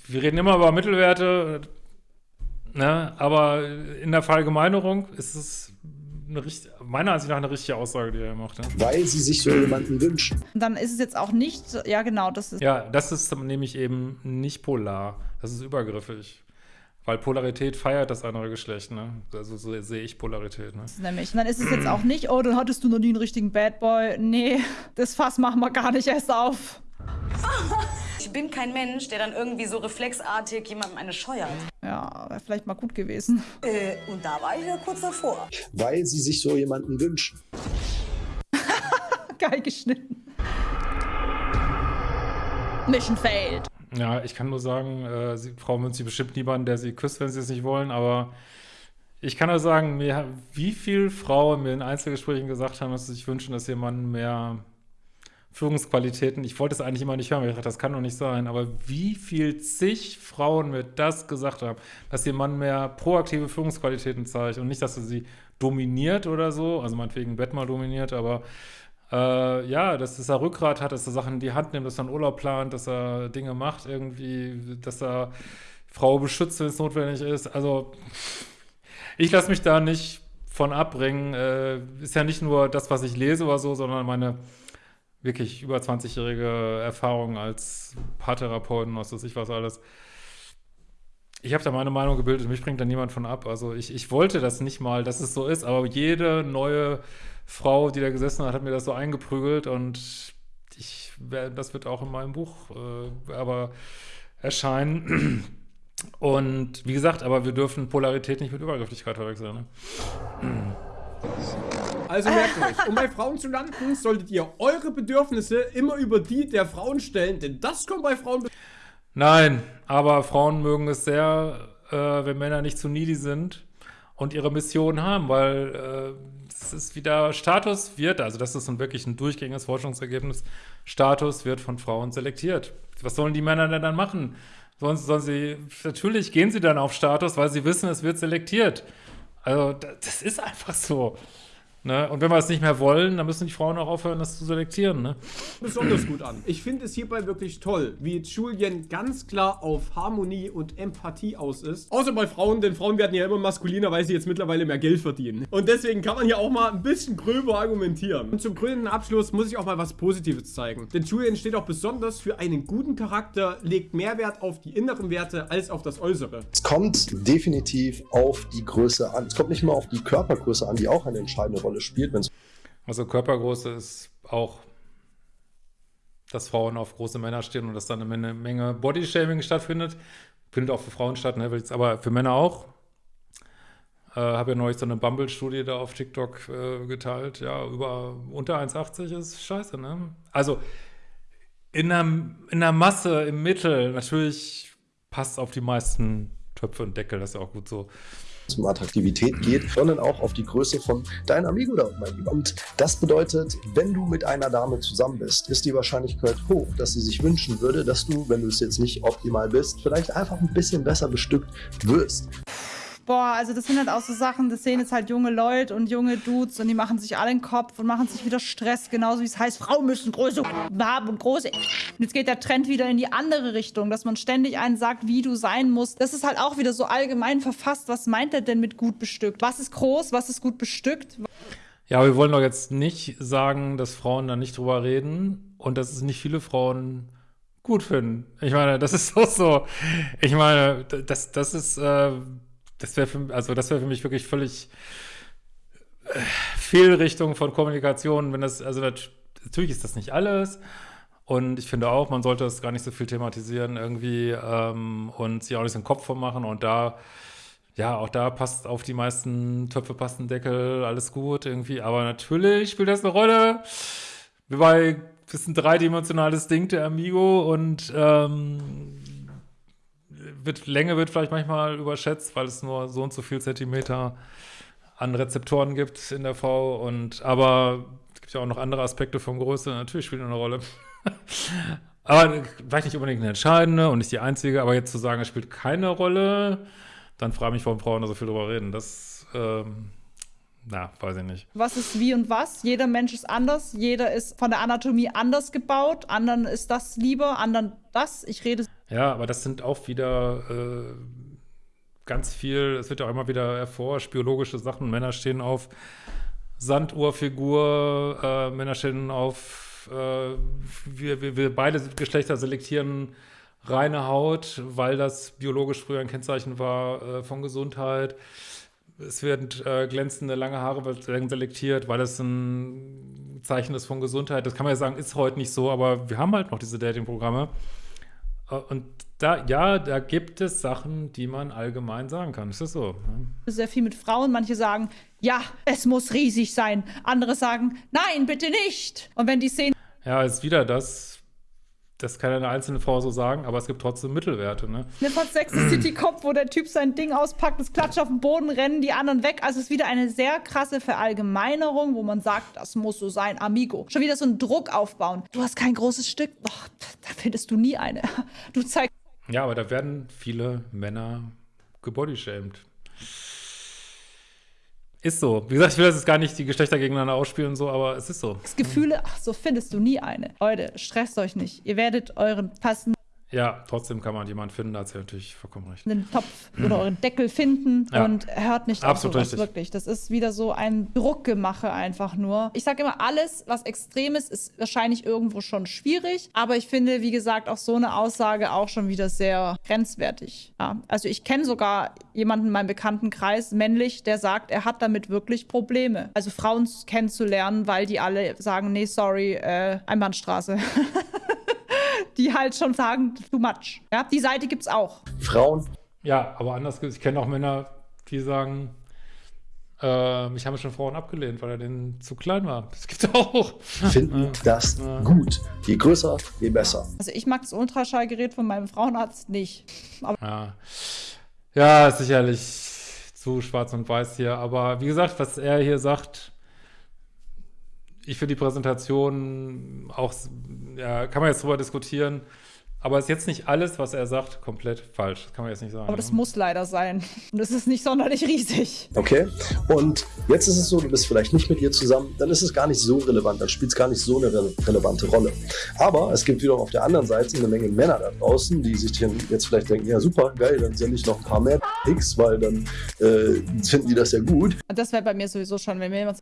wir reden immer über Mittelwerte, ne? aber in der Verallgemeinerung ist es eine richtig, meiner Ansicht nach eine richtige Aussage, die er macht. Ja. Weil sie sich so jemanden wünschen. Dann ist es jetzt auch nicht, ja genau, das ist... Ja, das ist nämlich eben nicht polar, das ist übergriffig. Weil Polarität feiert das andere Geschlecht, ne? Also so sehe ich Polarität, ne? Nämlich. Und dann ist es jetzt auch nicht, oh, dann hattest du noch nie einen richtigen Bad Boy. Nee, das Fass machen wir gar nicht erst auf. Ich bin kein Mensch, der dann irgendwie so reflexartig jemandem eine scheuert. Ja, wäre vielleicht mal gut gewesen. Äh, und da war ich ja kurz davor. Weil sie sich so jemanden wünschen. Geil geschnitten. Mission failed. Ja, ich kann nur sagen, äh, sie, Frau wünscht sie bestimmt niemanden, der sie küsst, wenn sie es nicht wollen, aber ich kann nur sagen, mir, wie viele Frauen mir in Einzelgesprächen gesagt haben, dass sie sich wünschen, dass jemand mehr Führungsqualitäten. Ich wollte es eigentlich immer nicht hören, weil ich dachte, das kann doch nicht sein. Aber wie viel zig Frauen mir das gesagt haben, dass ihr Mann mehr proaktive Führungsqualitäten zeigt und nicht, dass er sie dominiert oder so, also meinetwegen Bett mal dominiert, aber äh, ja, dass, er Rückgrat hat, dass er Sachen in die Hand nimmt, dass er einen Urlaub plant, dass er Dinge macht irgendwie, dass er Frau beschützt, wenn es notwendig ist. Also ich lasse mich da nicht von abbringen. Äh, ist ja nicht nur das, was ich lese oder so, sondern meine wirklich über 20-jährige Erfahrung als Paartherapeuten, was weiß ich was alles. Ich habe da meine Meinung gebildet, mich bringt da niemand von ab. Also ich, ich wollte das nicht mal, dass es so ist, aber jede neue Frau, die da gesessen hat, hat mir das so eingeprügelt und ich, das wird auch in meinem Buch äh, aber erscheinen. Und wie gesagt, aber wir dürfen Polarität nicht mit Übergrifflichkeit verwechseln. Ne? Also merkt euch, um bei Frauen zu landen, solltet ihr eure Bedürfnisse immer über die der Frauen stellen, denn das kommt bei Frauen... Nein, aber Frauen mögen es sehr, äh, wenn Männer nicht zu needy sind und ihre Mission haben, weil es äh, ist wieder, Status wird, also das ist ein wirklich ein durchgängiges Forschungsergebnis, Status wird von Frauen selektiert. Was sollen die Männer denn dann machen? Sollen, sollen sie, natürlich gehen sie dann auf Status, weil sie wissen, es wird selektiert. Also das ist einfach so. Ne? Und wenn wir es nicht mehr wollen, dann müssen die Frauen auch aufhören, das zu selektieren. Ne? Besonders gut an. Ich finde es hierbei wirklich toll, wie Julien ganz klar auf Harmonie und Empathie aus ist. Außer bei Frauen, denn Frauen werden ja immer maskuliner, weil sie jetzt mittlerweile mehr Geld verdienen. Und deswegen kann man hier auch mal ein bisschen gröber argumentieren. Und zum grünen Abschluss muss ich auch mal was Positives zeigen. Denn Julien steht auch besonders für einen guten Charakter, legt mehr Wert auf die inneren Werte als auf das Äußere. Es kommt definitiv auf die Größe an. Es kommt nicht mal auf die Körpergröße an, die auch eine entscheidende Rolle Rolle spielt. Also Körpergröße ist auch, dass Frauen auf große Männer stehen und dass dann eine Menge Bodyshaming stattfindet. Findet auch für Frauen statt, ne? aber für Männer auch. Äh, habe ja neulich so eine Bumble-Studie da auf TikTok äh, geteilt. Ja, über unter 1,80 ist scheiße, ne? Also in der, in der Masse, im Mittel, natürlich passt auf die meisten Töpfe und Deckel, das ist ja auch gut so um Attraktivität geht, sondern auch auf die Größe von deinem Amigo da, mein Lieber. Und das bedeutet, wenn du mit einer Dame zusammen bist, ist die Wahrscheinlichkeit hoch, dass sie sich wünschen würde, dass du, wenn du es jetzt nicht optimal bist, vielleicht einfach ein bisschen besser bestückt wirst. Boah, also das sind halt auch so Sachen, das sehen jetzt halt junge Leute und junge Dudes und die machen sich alle den Kopf und machen sich wieder Stress, genauso wie es heißt, Frauen müssen große haben und große. Und jetzt geht der Trend wieder in die andere Richtung, dass man ständig einen sagt, wie du sein musst. Das ist halt auch wieder so allgemein verfasst. Was meint er denn mit gut bestückt? Was ist groß, was ist gut bestückt? Ja, wir wollen doch jetzt nicht sagen, dass Frauen da nicht drüber reden und dass es nicht viele Frauen gut finden. Ich meine, das ist auch so. Ich meine, das, das ist, äh, das wäre für, also das für mich wirklich völlig äh, Fehlrichtung von Kommunikation, wenn das, also natürlich ist das nicht alles. Und ich finde auch, man sollte es gar nicht so viel thematisieren irgendwie ähm, und sich auch nicht so einen Kopf vormachen. Und da, ja, auch da passt auf die meisten Töpfe passt Deckel, alles gut irgendwie. Aber natürlich spielt das eine Rolle. Wie bei das ist ein dreidimensionales Ding, der Amigo, und ähm, wird, Länge wird vielleicht manchmal überschätzt, weil es nur so und so viel Zentimeter an Rezeptoren gibt in der V. Und aber es gibt ja auch noch andere Aspekte von Größe, natürlich spielt eine Rolle. aber vielleicht nicht unbedingt eine entscheidende und nicht die einzige, aber jetzt zu sagen, es spielt keine Rolle, dann frage ich mich, warum Frauen da so viel drüber reden. Das ähm, na, weiß ich nicht. Was ist wie und was? Jeder Mensch ist anders. Jeder ist von der Anatomie anders gebaut. Anderen ist das lieber, anderen das. Ich rede. Ja, aber das sind auch wieder äh, ganz viel, es wird ja auch immer wieder erforscht, biologische Sachen. Männer stehen auf Sanduhrfigur, äh, Männer stehen auf, äh, wir, wir, wir beide Geschlechter selektieren reine Haut, weil das biologisch früher ein Kennzeichen war äh, von Gesundheit es werden äh, glänzende lange Haare werden selektiert, weil das ein Zeichen ist von Gesundheit. Das kann man ja sagen, ist heute nicht so, aber wir haben halt noch diese Dating-Programme. Äh, und da, ja, da gibt es Sachen, die man allgemein sagen kann. Ist das so? Sehr viel mit Frauen. Manche sagen, ja, es muss riesig sein. Andere sagen, nein, bitte nicht. Und wenn die sehen. Ja, ist wieder das das kann eine einzelne Frau so sagen, aber es gibt trotzdem Mittelwerte. Ne? Eine von Sex City kommt, wo der Typ sein Ding auspackt, das klatscht auf den Boden, rennen die anderen weg. Also es ist wieder eine sehr krasse Verallgemeinerung, wo man sagt, das muss so sein, Amigo. Schon wieder so einen Druck aufbauen. Du hast kein großes Stück, oh, findest du nie eine. Du zeigst. Ja, aber da werden viele Männer gebodyshamed. Ist so. Wie gesagt, ich will das jetzt gar nicht die Geschlechter gegeneinander ausspielen und so, aber es ist so. Das Gefühle, ach, so findest du nie eine. Leute, stresst euch nicht. Ihr werdet euren passenden ja, trotzdem kann man jemanden finden, da hat sie natürlich vollkommen recht. Den Topf oder euren Deckel finden ja. und hört nicht Absolut auf sowas, richtig. wirklich. Das ist wieder so ein Druckgemache einfach nur. Ich sage immer, alles, was extrem ist, ist wahrscheinlich irgendwo schon schwierig. Aber ich finde, wie gesagt, auch so eine Aussage auch schon wieder sehr grenzwertig. Ja. Also ich kenne sogar jemanden in meinem Bekanntenkreis, männlich, der sagt, er hat damit wirklich Probleme. Also Frauen kennenzulernen, weil die alle sagen, nee, sorry, äh, Einbahnstraße. die halt schon sagen, too much. Ja, die Seite gibt's auch. Frauen. Ja, aber anders, ich kenne auch Männer, die sagen, äh, mich haben schon Frauen abgelehnt, weil er denen zu klein war. Das gibt's auch. Finden ja. das ja. gut. Je größer, je besser. Also ich mag das Ultraschallgerät von meinem Frauenarzt nicht. Aber ja. ja, sicherlich zu schwarz und weiß hier. Aber wie gesagt, was er hier sagt, ich finde die Präsentation auch, ja, kann man jetzt drüber diskutieren, aber ist jetzt nicht alles, was er sagt, komplett falsch. Das kann man jetzt nicht sagen. Aber das ne? muss leider sein. Und es ist nicht sonderlich riesig. Okay. Und jetzt ist es so, du bist vielleicht nicht mit ihr zusammen, dann ist es gar nicht so relevant, dann spielt es gar nicht so eine re relevante Rolle. Aber es gibt wiederum auf der anderen Seite eine Menge Männer da draußen, die sich jetzt vielleicht denken, ja super, geil, dann sende ich noch ein paar mehr X, weil dann äh, finden die das ja gut. Das wäre bei mir sowieso schon, wenn mir jemand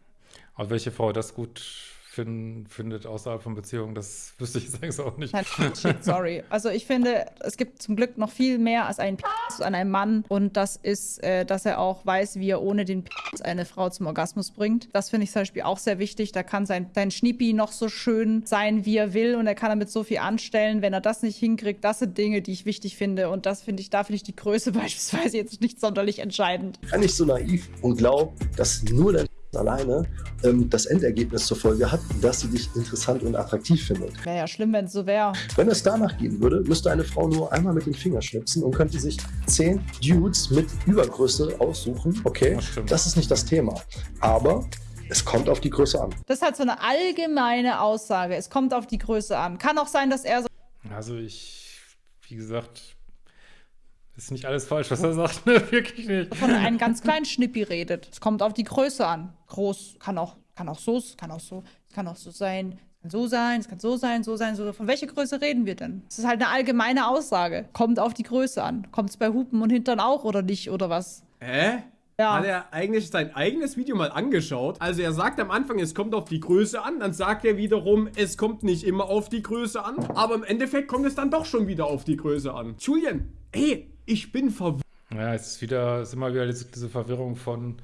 aber welche Frau das gut find, findet außerhalb von Beziehungen, das wüsste ich jetzt eigentlich auch nicht. Nein, sorry. Also ich finde, es gibt zum Glück noch viel mehr als ein Penis an einem Mann und das ist, äh, dass er auch weiß, wie er ohne den Penis eine Frau zum Orgasmus bringt. Das finde ich zum Beispiel auch sehr wichtig. Da kann sein, sein Schniepi noch so schön sein, wie er will und er kann damit so viel anstellen. Wenn er das nicht hinkriegt, das sind Dinge, die ich wichtig finde und das finde ich, da finde ich die Größe beispielsweise jetzt nicht sonderlich entscheidend. Kann ich so naiv und glaube, dass nur der alleine ähm, das Endergebnis zur Folge hat, dass sie dich interessant und attraktiv findet. Wäre ja schlimm, wenn es so wäre. Wenn es danach gehen würde, müsste eine Frau nur einmal mit den Fingern schnipsen und könnte sich zehn Dudes mit Übergröße aussuchen. Okay, das, das ist nicht das Thema. Aber es kommt auf die Größe an. Das ist halt so eine allgemeine Aussage. Es kommt auf die Größe an. Kann auch sein, dass er so. Also ich, wie gesagt, ist nicht alles falsch, was er sagt, ne? Wirklich nicht. Von einem ganz kleinen Schnippi redet. Es kommt auf die Größe an. Groß kann auch, kann auch so, kann auch so, kann auch so sein, kann so sein, es kann so sein, so sein, so. Von welcher Größe reden wir denn? Das ist halt eine allgemeine Aussage. Kommt auf die Größe an. Kommt es bei Hupen und Hintern auch oder nicht oder was? Hä? Ja. Hat er eigentlich sein eigenes Video mal angeschaut? Also er sagt am Anfang, es kommt auf die Größe an, dann sagt er wiederum, es kommt nicht immer auf die Größe an, aber im Endeffekt kommt es dann doch schon wieder auf die Größe an. Julian, ey, ich bin verwirrt. Ja, es ist wieder, es ist immer wieder diese, diese Verwirrung von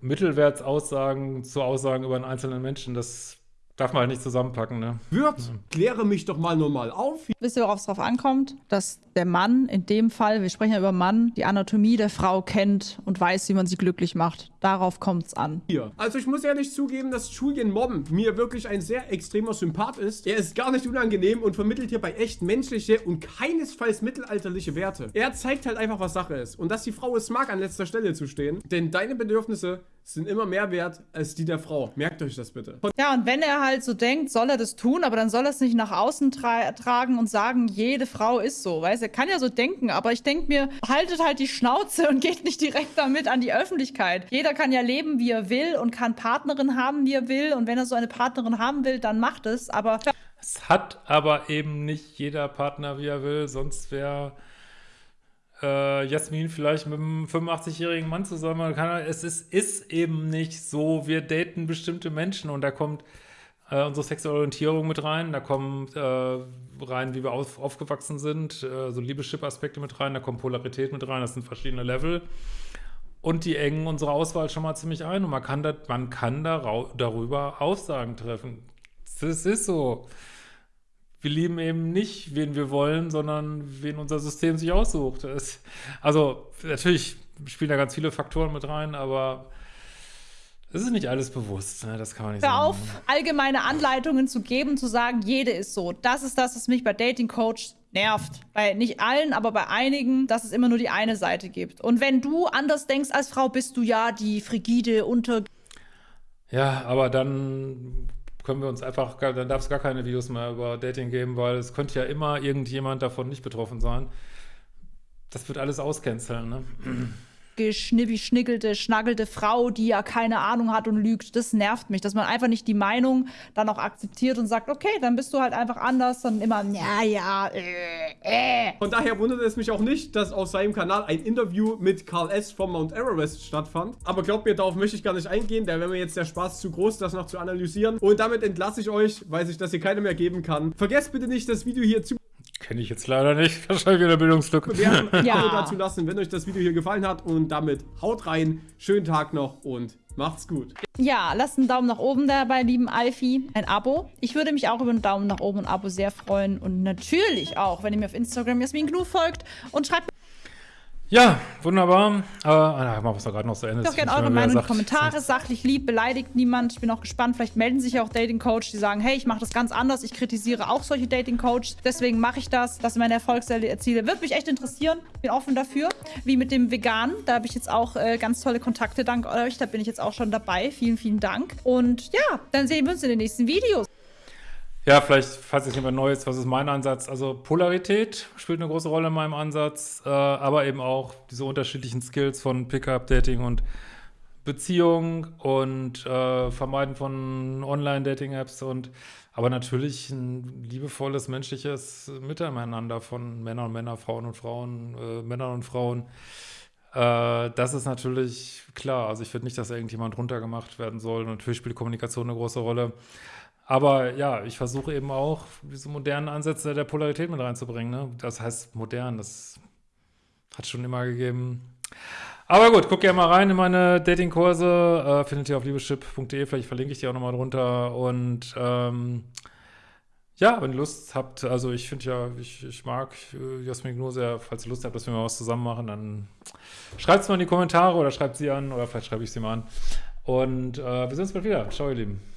Mittelwertsaussagen zu Aussagen über einen einzelnen Menschen. Das Darf man halt nicht zusammenpacken, ne? Wirt, kläre mich doch mal normal auf. Wisst ihr, worauf es drauf ankommt? Dass der Mann in dem Fall, wir sprechen ja über Mann, die Anatomie der Frau kennt und weiß, wie man sie glücklich macht. Darauf kommt es an. Hier. Also ich muss ehrlich zugeben, dass Julian Mobben mir wirklich ein sehr extremer Sympath ist. Er ist gar nicht unangenehm und vermittelt hierbei echt menschliche und keinesfalls mittelalterliche Werte. Er zeigt halt einfach, was Sache ist. Und dass die Frau es mag, an letzter Stelle zu stehen. Denn deine Bedürfnisse sind immer mehr wert als die der Frau. Merkt euch das bitte. Ja, und wenn er halt so denkt, soll er das tun, aber dann soll er es nicht nach außen tra tragen und sagen, jede Frau ist so. Weißt er kann ja so denken, aber ich denke mir, haltet halt die Schnauze und geht nicht direkt damit an die Öffentlichkeit. Jeder kann ja leben, wie er will und kann Partnerin haben, wie er will. Und wenn er so eine Partnerin haben will, dann macht es. Aber. Es hat aber eben nicht jeder Partner, wie er will, sonst wäre äh, Jasmin vielleicht mit einem 85-jährigen Mann zusammen. Kann, es ist, ist, eben nicht so, wir daten bestimmte Menschen und da kommt äh, unsere Orientierung mit rein, da kommt äh, rein, wie wir auf, aufgewachsen sind, äh, so Liebeschip-Aspekte mit rein, da kommt Polarität mit rein, das sind verschiedene Level. Und die engen unsere Auswahl schon mal ziemlich ein und man kann, da, man kann da, darüber Aussagen treffen. Das ist so wir lieben eben nicht, wen wir wollen, sondern wen unser System sich aussucht. Es, also natürlich spielen da ganz viele Faktoren mit rein, aber es ist nicht alles bewusst. Ne? Das kann man nicht Hör sagen. auf, allgemeine Anleitungen zu geben, zu sagen, jede ist so. Das ist das, was mich bei Dating Coach nervt. Bei nicht allen, aber bei einigen, dass es immer nur die eine Seite gibt. Und wenn du anders denkst als Frau, bist du ja die frigide unter. Ja, aber dann können wir uns einfach, dann darf es gar keine Videos mehr über Dating geben, weil es könnte ja immer irgendjemand davon nicht betroffen sein. Das wird alles auscanceln, ne? Geschnibbi-schnickelte, schnaggelte Frau, die ja keine Ahnung hat und lügt. Das nervt mich, dass man einfach nicht die Meinung dann auch akzeptiert und sagt, okay, dann bist du halt einfach anders, dann immer, ja, ja, äh, äh. Von daher wundert es mich auch nicht, dass auf seinem Kanal ein Interview mit Carl S. vom Mount Everest stattfand. Aber glaubt mir, darauf möchte ich gar nicht eingehen, da wäre mir jetzt der Spaß zu groß, das noch zu analysieren. Und damit entlasse ich euch, weil sich das hier keiner mehr geben kann. Vergesst bitte nicht, das Video hier zu Kenne ich jetzt leider nicht. Wahrscheinlich wieder Bildungslücke. Bewerten, ja. dazu lassen, wenn euch das Video hier gefallen hat. Und damit haut rein. Schönen Tag noch und macht's gut. Ja, lasst einen Daumen nach oben dabei, lieben Alfie. Ein Abo. Ich würde mich auch über einen Daumen nach oben und ein Abo sehr freuen. Und natürlich auch, wenn ihr mir auf Instagram Jasmin Gnu folgt und schreibt ja, wunderbar. Aber ah, machen wir es doch gerade noch zu Ende. Ich auch gerne eure Meinung in die Kommentare. Sachlich lieb, beleidigt niemand. Ich bin auch gespannt. Vielleicht melden sich ja auch Dating Coach, die sagen, hey, ich mache das ganz anders. Ich kritisiere auch solche Dating Coaches. Deswegen mache ich das. Das sind meine Erfolgswerte erziele. Würde mich echt interessieren. Bin offen dafür. Wie mit dem Veganen. Da habe ich jetzt auch äh, ganz tolle Kontakte dank euch. Da bin ich jetzt auch schon dabei. Vielen, vielen Dank. Und ja, dann sehen wir uns in den nächsten Videos. Ja, vielleicht, falls jetzt jemand Neues, was ist mein Ansatz? Also Polarität spielt eine große Rolle in meinem Ansatz, äh, aber eben auch diese unterschiedlichen Skills von Pickup, Dating und Beziehung und äh, Vermeiden von Online-Dating-Apps und aber natürlich ein liebevolles menschliches Miteinander von Männern und Männern, Frauen und Frauen, äh, Männern und Frauen. Äh, das ist natürlich klar. Also ich finde nicht, dass irgendjemand runtergemacht werden soll. Natürlich spielt Kommunikation eine große Rolle. Aber ja, ich versuche eben auch, diese modernen Ansätze der Polarität mit reinzubringen. Ne? Das heißt modern, das hat schon immer gegeben. Aber gut, guck gerne mal rein in meine Datingkurse. Äh, findet ihr auf liebeschip.de, vielleicht verlinke ich die auch nochmal drunter. Und ähm, ja, wenn ihr Lust habt, also ich finde ja, ich, ich mag äh, Jasmin nur sehr, falls ihr Lust habt, dass wir mal was zusammen machen, dann schreibt es mal in die Kommentare oder schreibt sie an oder vielleicht schreibe ich sie mal an. Und äh, wir sehen uns bald wieder. Ciao, ihr Lieben.